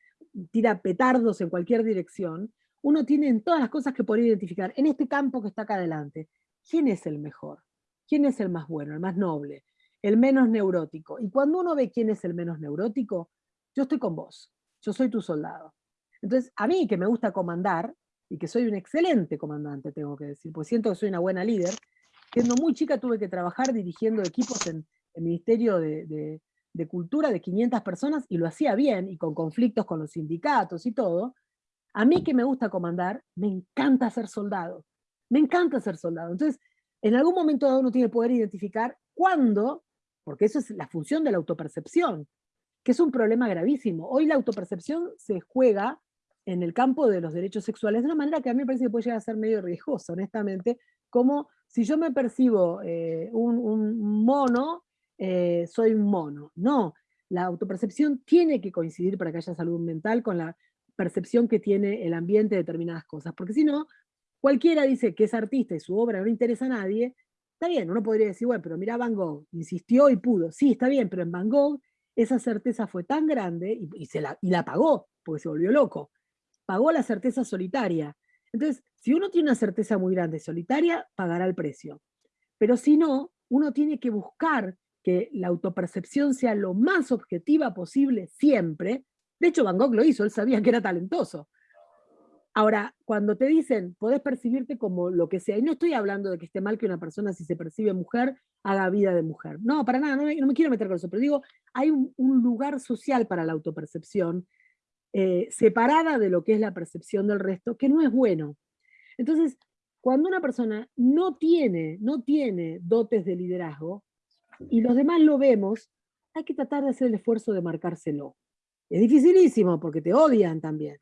tira petardos en cualquier dirección, uno tiene en todas las cosas que poder identificar, en este campo que está acá adelante, ¿quién es el mejor? ¿Quién es el más bueno, el más noble, el menos neurótico? Y cuando uno ve quién es el menos neurótico, yo estoy con vos, yo soy tu soldado. Entonces, a mí que me gusta comandar, y que soy un excelente comandante, tengo que decir, porque siento que soy una buena líder, Siendo muy chica tuve que trabajar dirigiendo equipos en el Ministerio de, Cultura de 500 personas y lo hacía bien y con conflictos con los sindicatos y todo. A mí que me gusta comandar, me encanta ser soldado. Me encanta ser soldado. Entonces, en algún momento uno tiene que poder identificar cuándo, porque eso es la función de la autopercepción, que es un problema gravísimo. Hoy la autopercepción se juega en el campo de los derechos sexuales de una manera que a mí me parece que puede llegar a ser medio riesgosa, honestamente, como si yo me percibo eh, un, mono, eh, soy un mono. No, la autopercepción tiene que coincidir para que haya salud mental con la percepción que tiene el ambiente de determinadas cosas, porque si no, cualquiera dice que es artista y su obra no interesa a nadie, está bien, uno podría decir, bueno, pero mira Van Gogh, insistió y pudo, sí, está bien, pero en Van Gogh esa certeza fue tan grande y, se la, y la pagó, porque se volvió loco, pagó la certeza solitaria, entonces, si uno tiene una certeza muy grande solitaria, pagará el precio. Pero si no, uno tiene que buscar que la autopercepción sea lo más objetiva posible siempre. De hecho, Van Gogh lo hizo, él sabía que era talentoso. Ahora, cuando te dicen, podés percibirte como lo que sea, y no estoy hablando de que esté mal que una persona, si se percibe mujer, haga vida de mujer. No, para nada, no me, quiero meter con eso, pero digo, hay un, lugar social para la autopercepción eh, separada de lo que es la percepción del resto, que no es bueno. Entonces, cuando una persona no tiene, no tiene dotes de liderazgo, y los demás lo vemos, hay que tratar de hacer el esfuerzo de marcárselo. Es dificilísimo porque te odian también,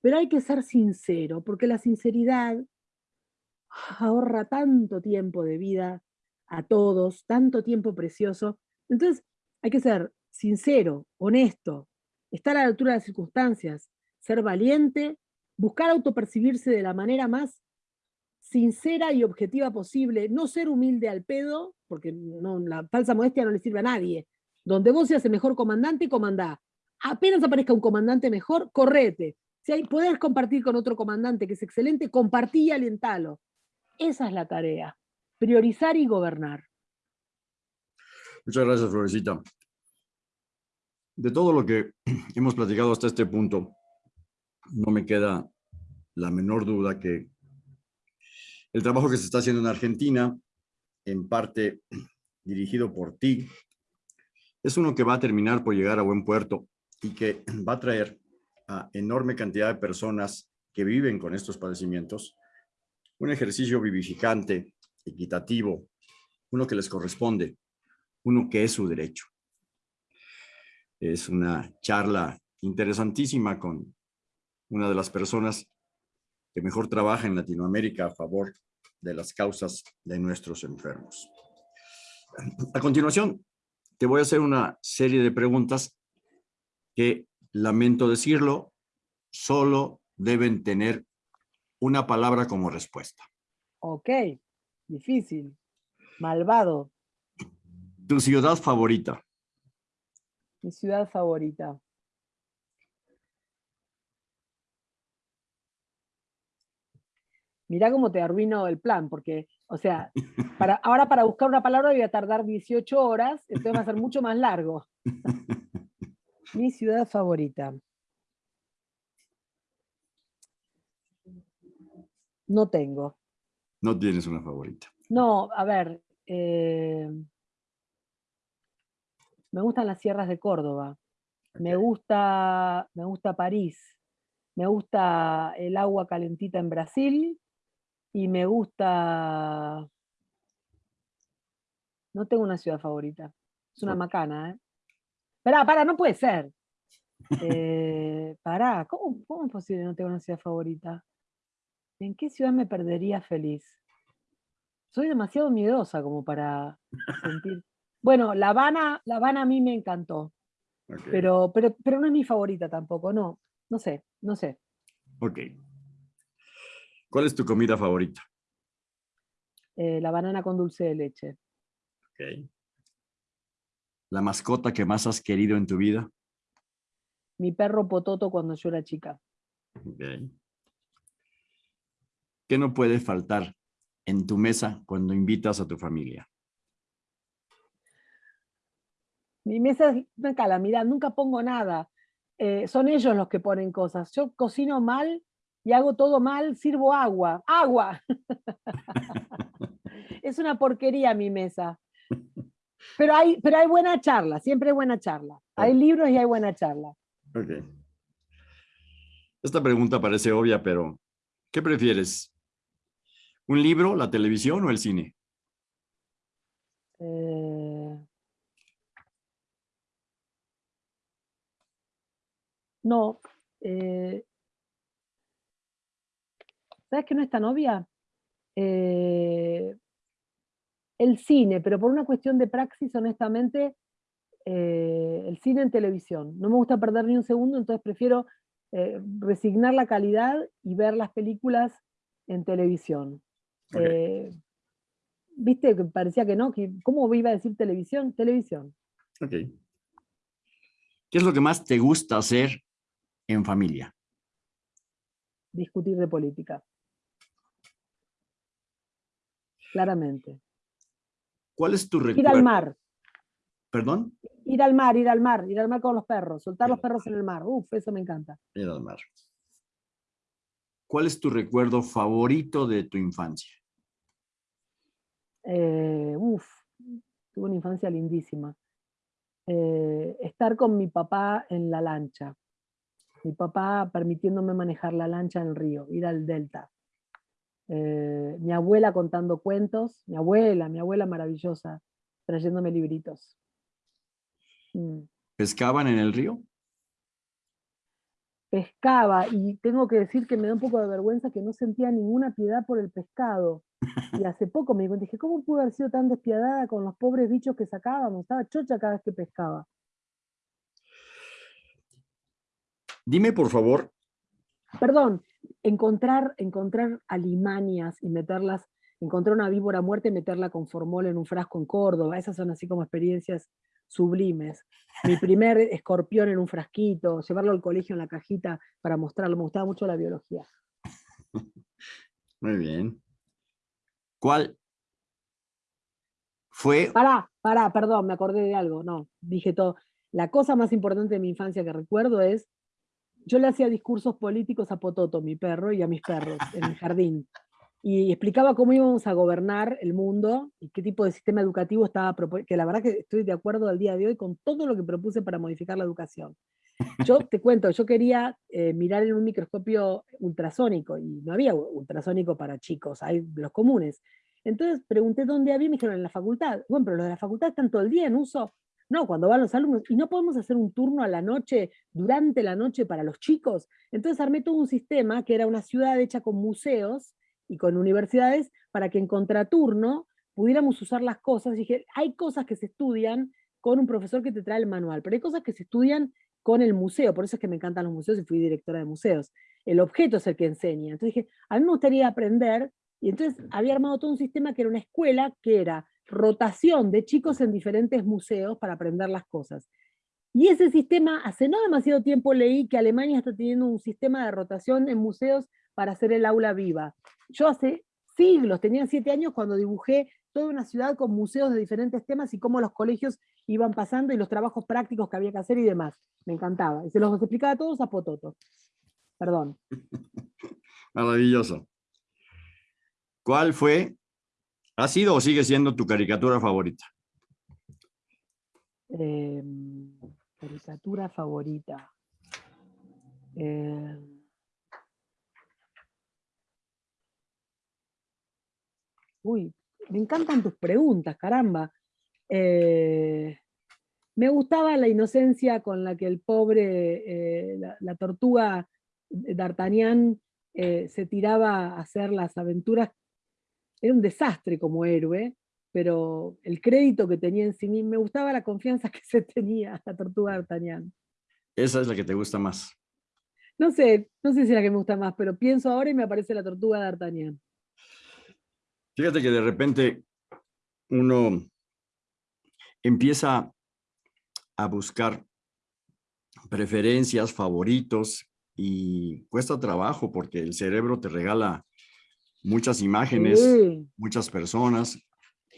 pero hay que ser sincero, porque la sinceridad ahorra tanto tiempo de vida a todos, tanto tiempo precioso, Entonces, hay que ser sincero, honesto, estar a la altura de las circunstancias, ser valiente, buscar autopercibirse de la manera más sincera y objetiva posible, no ser humilde al pedo, porque no, la falsa modestia no le sirve a nadie. Donde vos seas el mejor comandante, comandá. Apenas aparezca un comandante mejor, correte. Si hay, podés compartir con otro comandante que es excelente, compartí y alentalo. Esa es la tarea, priorizar y gobernar.
Muchas gracias, Florecita. De todo lo que hemos platicado hasta este punto, no me queda la menor duda que el trabajo que se está haciendo en Argentina, en parte dirigido por ti, es uno que va a terminar por llegar a buen puerto y que va a traer a enorme cantidad de personas que viven con estos padecimientos un ejercicio vivificante, equitativo, uno que les corresponde, uno que es su derecho. Es una charla interesantísima con una de las personas que mejor trabaja en Latinoamérica a favor de las causas de nuestros enfermos. A continuación, te voy a hacer una serie de preguntas que, lamento decirlo, solo deben tener una palabra como respuesta.
Ok, difícil, malvado.
¿Tu ciudad favorita?
Mi ciudad favorita. Mirá cómo te arruino el plan, porque, o sea, para, ahora para buscar una palabra voy a tardar 18 horas, entonces va a ser mucho más largo. Mi ciudad favorita. No tengo.
No tienes una favorita.
No, a ver. eh, me gustan las sierras de Córdoba. Me gusta, me gusta París. Me gusta el agua calentita en Brasil. Y me gusta... No tengo una ciudad favorita. Es una macana, ¿eh? Pará, pará, no puede ser. Eh, pará, ¿cómo, ¿cómo es posible no tengo una ciudad favorita? ¿En qué ciudad me perdería feliz? Soy demasiado miedosa como para sentir... Bueno, La Habana, La Habana a mí me encantó, pero, pero, pero no es mi favorita tampoco, no, no sé, no sé.
Ok. ¿Cuál es tu comida favorita?
Eh, la banana con dulce de leche.
Ok. ¿La mascota que más has querido en tu vida?
Mi perro Pototo cuando yo era chica.
Ok. ¿Qué no puede faltar en tu mesa cuando invitas a tu familia?
Mi mesa es una calamidad, nunca pongo nada. Eh, son ellos los que ponen cosas. Yo cocino mal y hago todo mal, sirvo agua. ¡Agua! es una porquería mi mesa. Pero hay, pero hay buena charla, siempre hay buena charla. Hay libros y hay buena charla.
Ok. Esta pregunta parece obvia, pero ¿qué prefieres? ¿Un libro, la televisión o el cine?
Eh, No. eh, ¿Sabes que no es tan obvia? Eh, el cine, pero por una cuestión de praxis, honestamente, eh, el cine en televisión. No me gusta perder ni un segundo, entonces prefiero eh, resignar la calidad y ver las películas en televisión. ¿Viste que parecía que no? que- ¿Cómo iba a decir televisión? Televisión.
Ok. ¿Qué es lo que más te gusta hacer en familia?
discutir de política. Claramente.
¿Cuál es tu
Ir
recuerdo?
al mar,
¿Perdón?
ir al mar, ir al mar, ir al mar con los perros, soltar
Ir
los perros en el mar. Uf, eso me encanta.
Ir al mar. ¿Cuál es tu recuerdo favorito de tu infancia?
Eh, uf, tuve una infancia lindísima. Eh, estar con mi papá en la lancha. Mi papá permitiéndome manejar la lancha en el río, ir al delta. Eh, mi abuela contando cuentos, mi abuela, mi abuela maravillosa, trayéndome libritos. Mm.
¿Pescaban en el río?
pescaba y tengo que decir que me da un poco de vergüenza que no sentía ninguna piedad por el pescado. Y hace poco me di cuenta, dije, ¿cómo pude haber sido tan despiadada con los pobres bichos que sacábamos? Estaba chocha cada vez que pescaba.
Dime, por favor.
Perdón, encontrar, encontrar alimanias y meterlas, encontrar una víbora muerta y meterla con formol en un frasco en Córdoba, esas son así como experiencias sublimes. Mi primer escorpión en un frasquito, llevarlo al colegio en la cajita para mostrarlo, me gustaba mucho la biología.
Muy bien. ¿Cuál fue?
Pará, pará, perdón, me acordé de algo, no, dije todo. La cosa más importante de mi infancia que recuerdo es, yo le hacía discursos políticos a Pototo, mi perro, y a mis perros en el jardín y explicaba cómo íbamos a gobernar el mundo y qué tipo de sistema educativo estaba proponiendo, que la verdad que estoy de acuerdo al día de hoy con todo lo que propuse para modificar la educación. Yo te cuento, yo quería eh, mirar en un microscopio ultrasónico y no había ultrasónico para chicos, hay los comunes. Entonces pregunté dónde había y me dijeron en la facultad. Bueno, pero los de la facultad están todo el día en uso. No, cuando van los alumnos, y no podemos hacer un turno a la noche, durante la noche para los chicos. Entonces armé todo un sistema que era una ciudad hecha con museos, y con universidades para que en contraturno pudiéramos usar las cosas. Y dije, hay cosas que se estudian con un profesor que te trae el manual, pero hay cosas que se estudian con el museo, por eso es que me encantan los museos y fui directora de museos. El objeto es el que enseña. Entonces dije, a mí me gustaría aprender, y entonces había armado todo un sistema que era una escuela, que era rotación de chicos en diferentes museos para aprender las cosas. Y ese sistema, hace no demasiado tiempo leí que Alemania está teniendo un sistema de rotación en museos para hacer el aula viva. Yo hace siglos, tenía siete años cuando dibujé toda una ciudad con museos de diferentes temas y cómo los colegios iban pasando y los trabajos prácticos que había que hacer y demás. Me encantaba. Y se los explicaba a todos a Pototo. Perdón.
Maravilloso. ¿Cuál fue, ha sido o sigue siendo tu caricatura favorita?
Em, caricatura favorita. Eh, Uy, me encantan tus preguntas, caramba. Eh, me gustaba la inocencia con la que el pobre, eh, la, tortuga D'Artagnan eh, se tiraba a hacer las aventuras. Era un desastre como héroe, pero el crédito que tenía en sí mismo, me gustaba la confianza que se tenía la tortuga D'Artagnan.
Esa es la que te gusta más.
No sé, no sé si es la que me gusta más, pero pienso ahora y me aparece la tortuga D'Artagnan.
Fíjate que de repente uno empieza a buscar preferencias, favoritos, y cuesta trabajo porque el cerebro te regala muchas imágenes, muchas personas,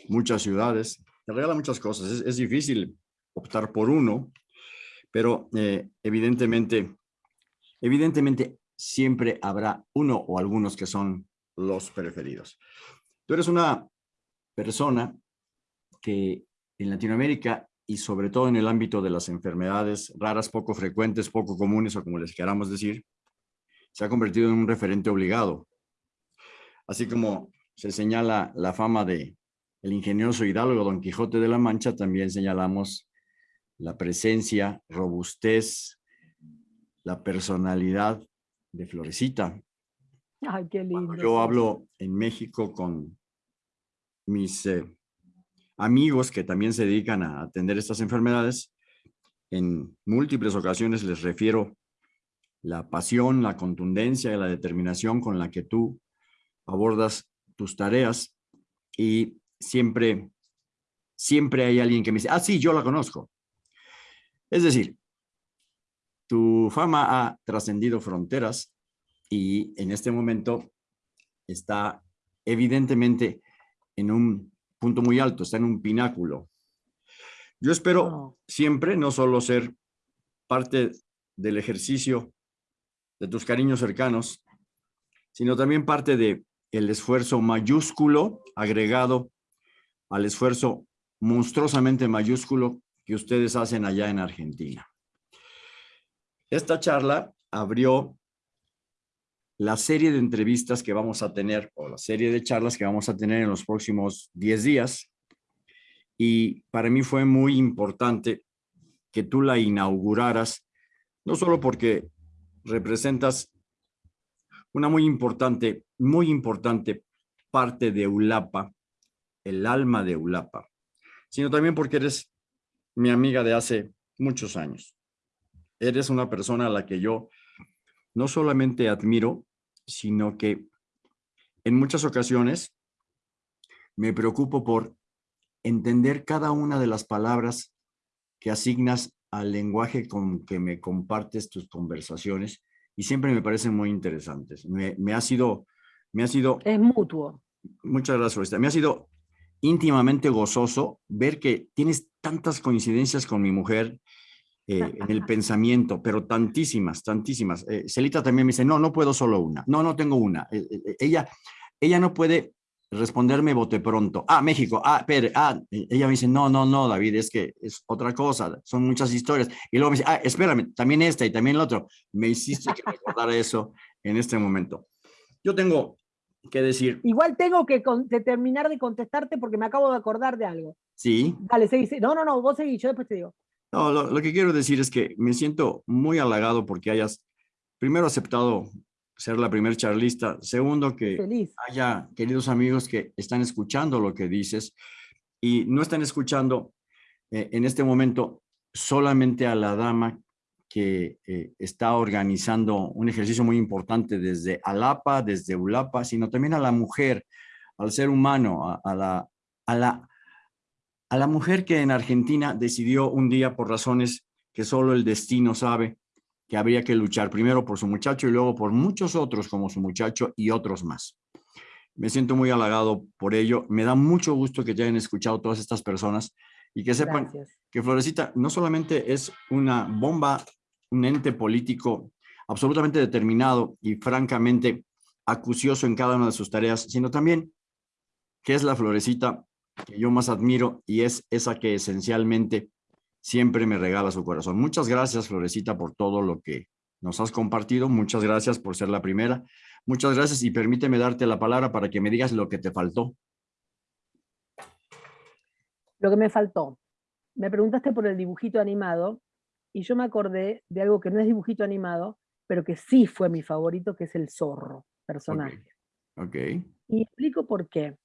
muchas ciudades, te regala muchas cosas. Es, difícil optar por uno, pero eh, evidentemente, evidentemente siempre habrá uno o algunos que son los preferidos. Tú eres una persona que en Latinoamérica y sobre todo en el ámbito de las enfermedades raras, poco frecuentes, poco comunes o como les queramos decir, se ha convertido en un referente obligado. Así como se señala la fama de el ingenioso hidalgo Don Quijote de la Mancha, también señalamos la presencia, robustez, la personalidad de Florecita.
Ay, qué lindo.
yo hablo en México con mis eh, amigos que también se dedican a atender estas enfermedades, en múltiples ocasiones les refiero la pasión, la contundencia y la determinación con la que tú abordas tus tareas y siempre, siempre hay alguien que me dice, ah, sí, yo la conozco. Es decir, tu fama ha trascendido fronteras y en este momento está evidentemente en un punto muy alto, está en un pináculo. Yo espero siempre no solo ser parte del ejercicio de tus cariños cercanos, sino también parte de el esfuerzo mayúsculo agregado al esfuerzo monstruosamente mayúsculo que ustedes hacen allá en Argentina. Esta charla abrió la serie de entrevistas que vamos a tener o la serie de charlas que vamos a tener en los próximos 10 días. Y para mí fue muy importante que tú la inauguraras, no solo porque representas una muy importante, muy importante parte de Ulapa, el alma de Ulapa, sino también porque eres mi amiga de hace muchos años. Eres una persona a la que yo no solamente admiro, sino que en muchas ocasiones me preocupo por entender cada una de las palabras que asignas al lenguaje con que me compartes tus conversaciones y siempre me parecen muy interesantes. Me, ha sido... Me ha sido
es mutuo.
Muchas gracias, Floresta. Me ha sido íntimamente gozoso ver que tienes tantas coincidencias con mi mujer eh, en el pensamiento, pero tantísimas, tantísimas. Eh, Celita también me dice, no, no puedo solo una. No, no tengo una. Eh, ella, ella no puede responderme bote pronto. Ah, México, ah, Pedro, ah, ella me dice, no, no, no, David, es que es otra cosa, son muchas historias. Y luego me dice, ah, espérame, también esta y también el otro. Me hiciste que recordar eso en este momento. Yo tengo que decir.
Igual tengo que terminar de contestarte porque me acabo de acordar de algo.
Sí.
Dale, seguí. No, no, no, vos seguí, yo después te digo.
No, lo, que quiero decir es que me siento muy halagado porque hayas primero aceptado ser la primer charlista. Segundo, que haya queridos amigos que están escuchando lo que dices y no están escuchando eh, en este momento solamente a la dama que eh, está organizando un ejercicio muy importante desde Alapa, desde Ulapa, sino también a la mujer, al ser humano, a, la, a, la, a la mujer que en Argentina decidió un día por razones que solo el destino sabe, que habría que luchar primero por su muchacho y luego por muchos otros como su muchacho y otros más. Me siento muy halagado por ello. Me da mucho gusto que te hayan escuchado todas estas personas y que sepan que Florecita no solamente es una bomba, un ente político absolutamente determinado y francamente acucioso en cada una de sus tareas, sino también que es la Florecita que yo más admiro y es esa que esencialmente siempre me regala su corazón. Muchas gracias, Florecita, por todo lo que nos has compartido. Muchas gracias por ser la primera. Muchas gracias y permíteme darte la palabra para que me digas lo que te faltó.
Lo que me faltó. Me preguntaste por el dibujito animado y yo me acordé de algo que no es dibujito animado, pero que sí fue mi favorito, que es el zorro, personaje.
Ok.
Y explico por qué.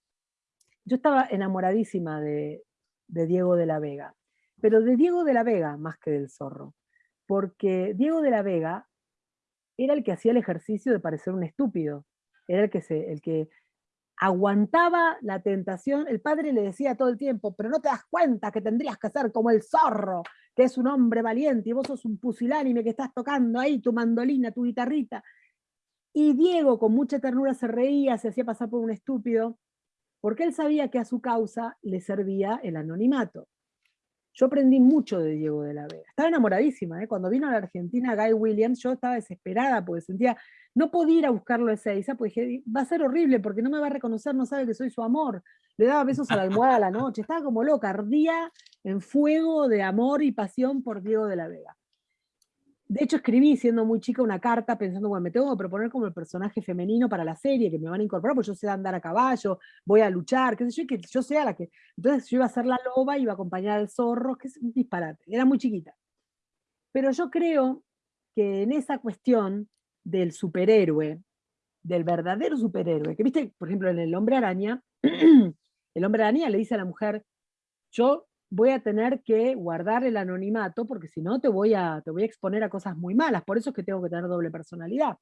Yo estaba enamoradísima de, de Diego de la Vega, pero de Diego de la Vega más que del zorro, porque Diego de la Vega era el que hacía el ejercicio de parecer un estúpido, era el que, se, el que aguantaba la tentación, el padre le decía todo el tiempo, pero no te das cuenta que tendrías que ser como el zorro, que es un hombre valiente, y vos sos un pusilánime que estás tocando ahí tu mandolina, tu guitarrita. Y Diego con mucha ternura se reía, se hacía pasar por un estúpido, porque él sabía que a su causa le servía el anonimato. Yo aprendí mucho de Diego de la Vega. Estaba enamoradísima, ¿eh? cuando vino a la Argentina Guy Williams, yo estaba desesperada porque sentía, no podía ir a buscarlo a Ezeiza, porque dije, va a ser horrible porque no me va a reconocer, no sabe que soy su amor. Le daba besos a la almohada a la noche, estaba como loca, ardía en fuego de amor y pasión por Diego de la Vega. De hecho, escribí siendo muy chica una carta pensando, bueno, me tengo que proponer como el personaje femenino para la serie, que me van a incorporar, porque yo sé andar a caballo, voy a luchar, qué sé yo, que yo sea la que... Entonces yo iba a ser la loba, iba a acompañar al zorro, que es un disparate, era muy chiquita. Pero yo creo que en esa cuestión del superhéroe, del verdadero superhéroe, que viste, por ejemplo, en El Hombre Araña, el Hombre Araña le dice a la mujer, yo voy a tener que guardar el anonimato porque si no te voy, a, te voy a exponer a cosas muy malas, por eso es que tengo que tener doble personalidad.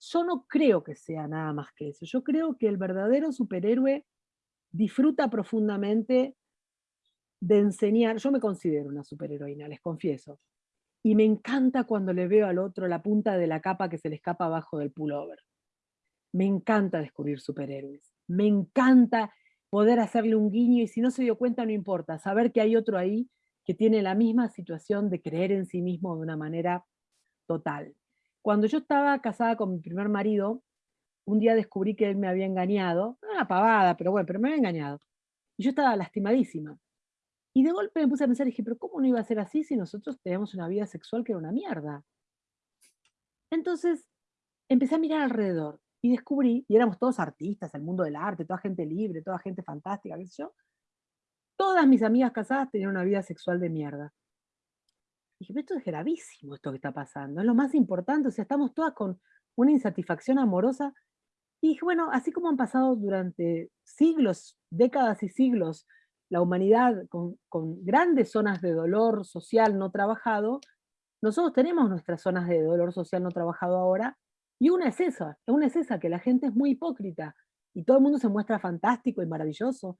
Yo no creo que sea nada más que eso, yo creo que el verdadero superhéroe disfruta profundamente de enseñar, yo me considero una superheroína, les confieso, y me encanta cuando le veo al otro la punta de la capa que se le escapa abajo del pullover. Me encanta descubrir superhéroes, me encanta poder hacerle un guiño y si no se dio cuenta no importa, saber que hay otro ahí que tiene la misma situación de creer en sí mismo de una manera total. Cuando yo estaba casada con mi primer marido, un día descubrí que él me había engañado, una pavada, pero bueno, pero me había engañado. Y yo estaba lastimadísima. Y de golpe me puse a pensar y dije, pero ¿cómo no iba a ser así si nosotros teníamos una vida sexual que era una mierda? Entonces empecé a mirar alrededor y descubrí, y éramos todos artistas, el mundo del arte, toda gente libre, toda gente fantástica, qué sé yo. Todas mis amigas casadas tenían una vida sexual de mierda. Y dije, esto es gravísimo esto que está pasando, es lo más importante, o sea, estamos todas con una insatisfacción amorosa Y dije, bueno, así como han pasado durante siglos, décadas y siglos, la humanidad con, con grandes zonas de dolor social no trabajado, nosotros tenemos nuestras zonas de dolor social no trabajado ahora, y una es esa, una es esa, que la gente es muy hipócrita, y todo el mundo se muestra fantástico y maravilloso,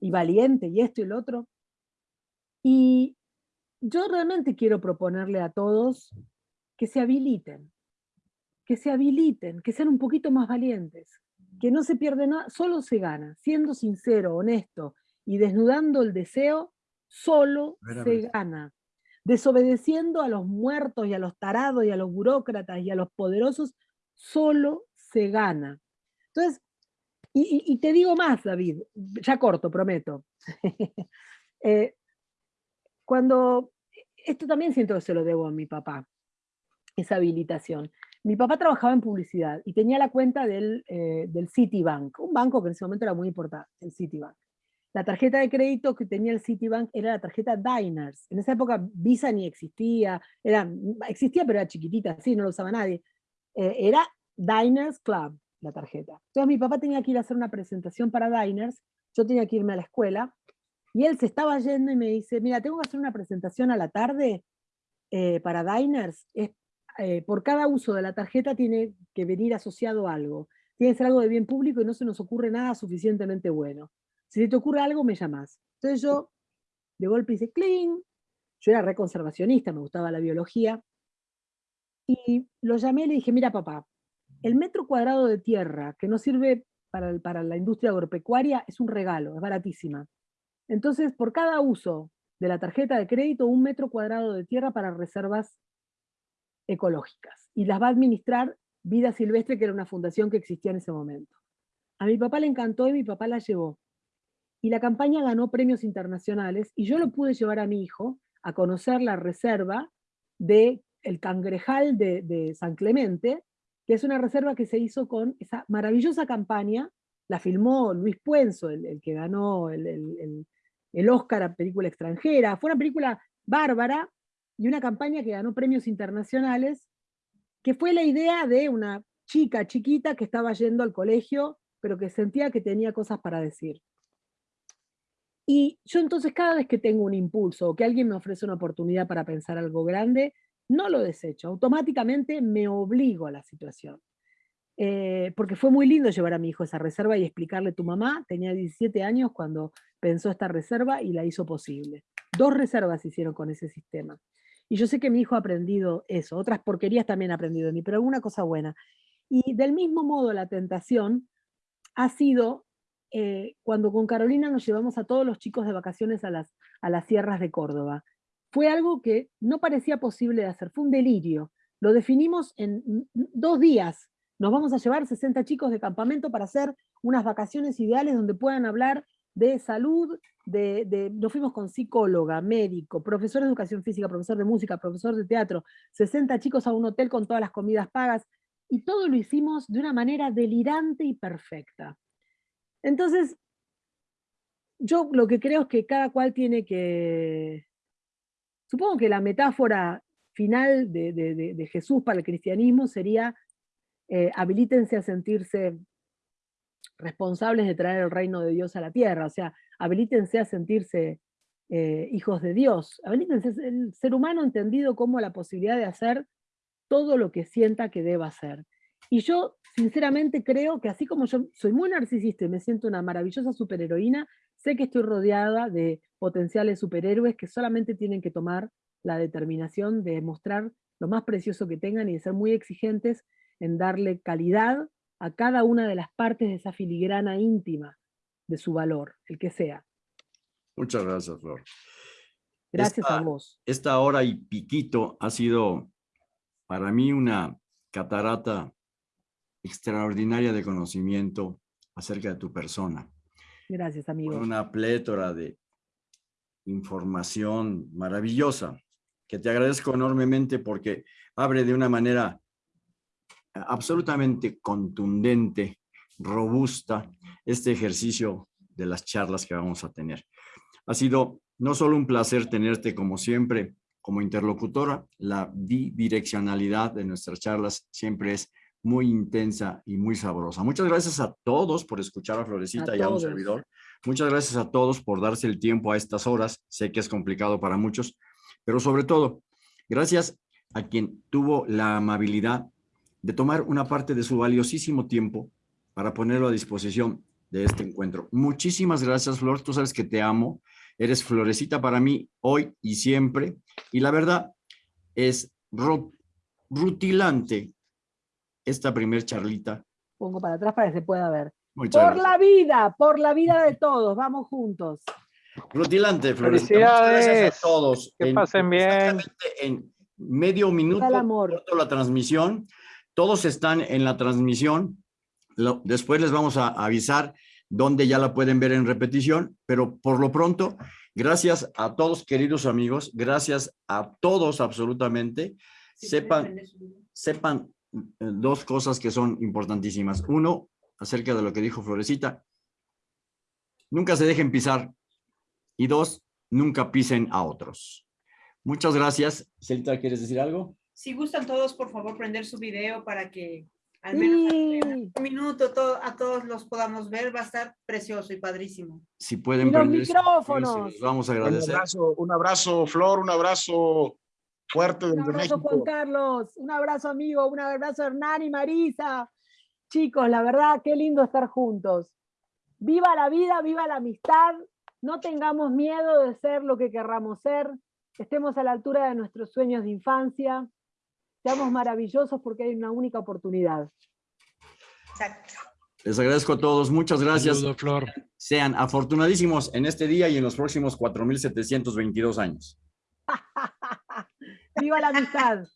y valiente, y esto y lo otro. Y yo realmente quiero proponerle a todos que se habiliten, que se habiliten, que sean un poquito más valientes, que no se pierde nada, solo se gana, siendo sincero, honesto, y desnudando el deseo, solo se gana. Desobedeciendo a los muertos y a los tarados y a los burócratas y a los poderosos, solo se gana. Entonces, y, te digo más, David, ya corto, prometo. Eh, cuando, esto también siento que se lo debo a mi papá, esa habilitación. Mi papá trabajaba en publicidad y tenía la cuenta del, eh, del Citibank, un banco que en ese momento era muy importante, el Citibank. La tarjeta de crédito que tenía el Citibank era la tarjeta Diners. En esa época Visa ni existía, era, existía pero era chiquitita, sí, no lo usaba nadie. Eh, era Diners Club, la tarjeta. Entonces mi papá tenía que ir a hacer una presentación para Diners, yo tenía que irme a la escuela, y él se estaba yendo y me dice, mira, tengo que hacer una presentación a la tarde eh, para Diners, es, eh, por cada uso de la tarjeta tiene que venir asociado algo, tiene que ser algo de bien público y no se nos ocurre nada suficientemente bueno. Si te ocurre algo, me llamas. Entonces yo, de golpe hice clean, yo era reconservacionista, me gustaba la biología, y lo llamé y le dije, mira papá, el metro cuadrado de tierra que no sirve para, para la industria agropecuaria es un regalo, es baratísima. Entonces, por cada uso de la tarjeta de crédito, un metro cuadrado de tierra para reservas ecológicas. Y las va a administrar Vida Silvestre, que era una fundación que existía en ese momento. A mi papá le encantó y mi papá la llevó y la campaña ganó premios internacionales y yo lo pude llevar a mi hijo a conocer la reserva de el Cangrejal de, San Clemente, que es una reserva que se hizo con esa maravillosa campaña, la filmó Luis Puenzo, el, que ganó el, el, el, Oscar a película extranjera, fue una película bárbara y una campaña que ganó premios internacionales, que fue la idea de una chica chiquita que estaba yendo al colegio, pero que sentía que tenía cosas para decir. Y yo entonces cada vez que tengo un impulso o que alguien me ofrece una oportunidad para pensar algo grande, no lo desecho, automáticamente me obligo a la situación. Eh, porque fue muy lindo llevar a mi hijo esa reserva y explicarle, tu mamá tenía 17 años cuando pensó esta reserva y la hizo posible. Dos reservas hicieron con ese sistema. Y yo sé que mi hijo ha aprendido eso, otras porquerías también ha aprendido de mí, pero alguna cosa buena. Y del mismo modo la tentación ha sido eh, cuando con Carolina nos llevamos a todos los chicos de vacaciones a las, a las sierras de Córdoba. Fue algo que no parecía posible de hacer, fue un delirio. Lo definimos en dos días. Nos vamos a llevar 60 chicos de campamento para hacer unas vacaciones ideales donde puedan hablar de salud, de, nos fuimos con psicóloga, médico, profesor de educación física, profesor de música, profesor de teatro, 60 chicos a un hotel con todas las comidas pagas, y todo lo hicimos de una manera delirante y perfecta. Entonces, yo lo que creo es que cada cual tiene que... Supongo que la metáfora final de, Jesús para el cristianismo sería eh, habilítense a sentirse responsables de traer el reino de Dios a la tierra, o sea, habilítense a sentirse eh, hijos de Dios, habilítense el ser humano entendido como la posibilidad de hacer todo lo que sienta que deba hacer. Y yo sinceramente creo que así como yo soy muy narcisista y me siento una maravillosa superheroína, sé que estoy rodeada de potenciales superhéroes que solamente tienen que tomar la determinación de mostrar lo más precioso que tengan y de ser muy exigentes en darle calidad a cada una de las partes de esa filigrana íntima de su valor, el que sea.
Muchas gracias, Flor.
Gracias a vos.
Esta hora y piquito ha sido para mí una catarata extraordinaria de conocimiento acerca de tu persona.
Gracias, amigo.
Una plétora de información maravillosa, que te agradezco enormemente porque abre de una manera absolutamente contundente, robusta, este ejercicio de las charlas que vamos a tener. Ha sido no solo un placer tenerte como siempre, como interlocutora, la bidireccionalidad de nuestras charlas siempre es muy intensa y muy sabrosa. Muchas gracias a todos por escuchar a Florecita
A
y a un servidor. Muchas gracias a todos por darse el tiempo a estas horas. Sé que es complicado para muchos, pero sobre todo, gracias a quien tuvo la amabilidad de tomar una parte de su valiosísimo tiempo para ponerlo a disposición de este encuentro. Muchísimas gracias, Flor. Tú sabes que te amo. Eres florecita para mí hoy y siempre. Y la verdad es ru- rutilante esta primer charlita.
Pongo para atrás para que se pueda ver.
Muchas
Por
gracias.
la vida, por la vida de todos, vamos juntos.
Rutilante. Muchas gracias
Felicidades.
a todos.
Que
En-
pasen bien.
exactamente En medio minuto,
el amor.
corto la transmisión. Todos están en la transmisión. Lo- después les vamos a avisar dónde ya la pueden ver en repetición, pero por lo pronto, gracias a todos, queridos amigos, gracias a todos absolutamente.
Sí,
Sepan, sepan dos cosas que son importantísimas. Uno, acerca de lo que dijo Florecita, nunca se dejen pisar. Y dos, nunca pisen a otros. Muchas gracias. Celita, ¿quieres decir algo?
Si gustan todos, por favor, prender su video para que al menos
Sí.
un minuto to- a todos los podamos ver. Va a estar precioso y padrísimo.
Si pueden
Y los
prender
micrófonos.
los vamos a
Un
agradecer.
abrazo, un abrazo, Flor, un abrazo fuerte
Un
desde
abrazo, Juan
México.
Carlos. Un abrazo, amigo. Un abrazo, Hernán y Marisa. Chicos, la verdad, qué lindo estar juntos. Viva la vida, viva la amistad. No tengamos miedo de ser lo que querramos ser. Estemos a la altura de nuestros sueños de infancia. Seamos maravillosos porque hay una única oportunidad.
Exacto.
Les agradezco a todos. Muchas gracias.
Saludo, Flor.
Sean afortunadísimos en este día y en los próximos 4.722 años.
¡Viva la amistad!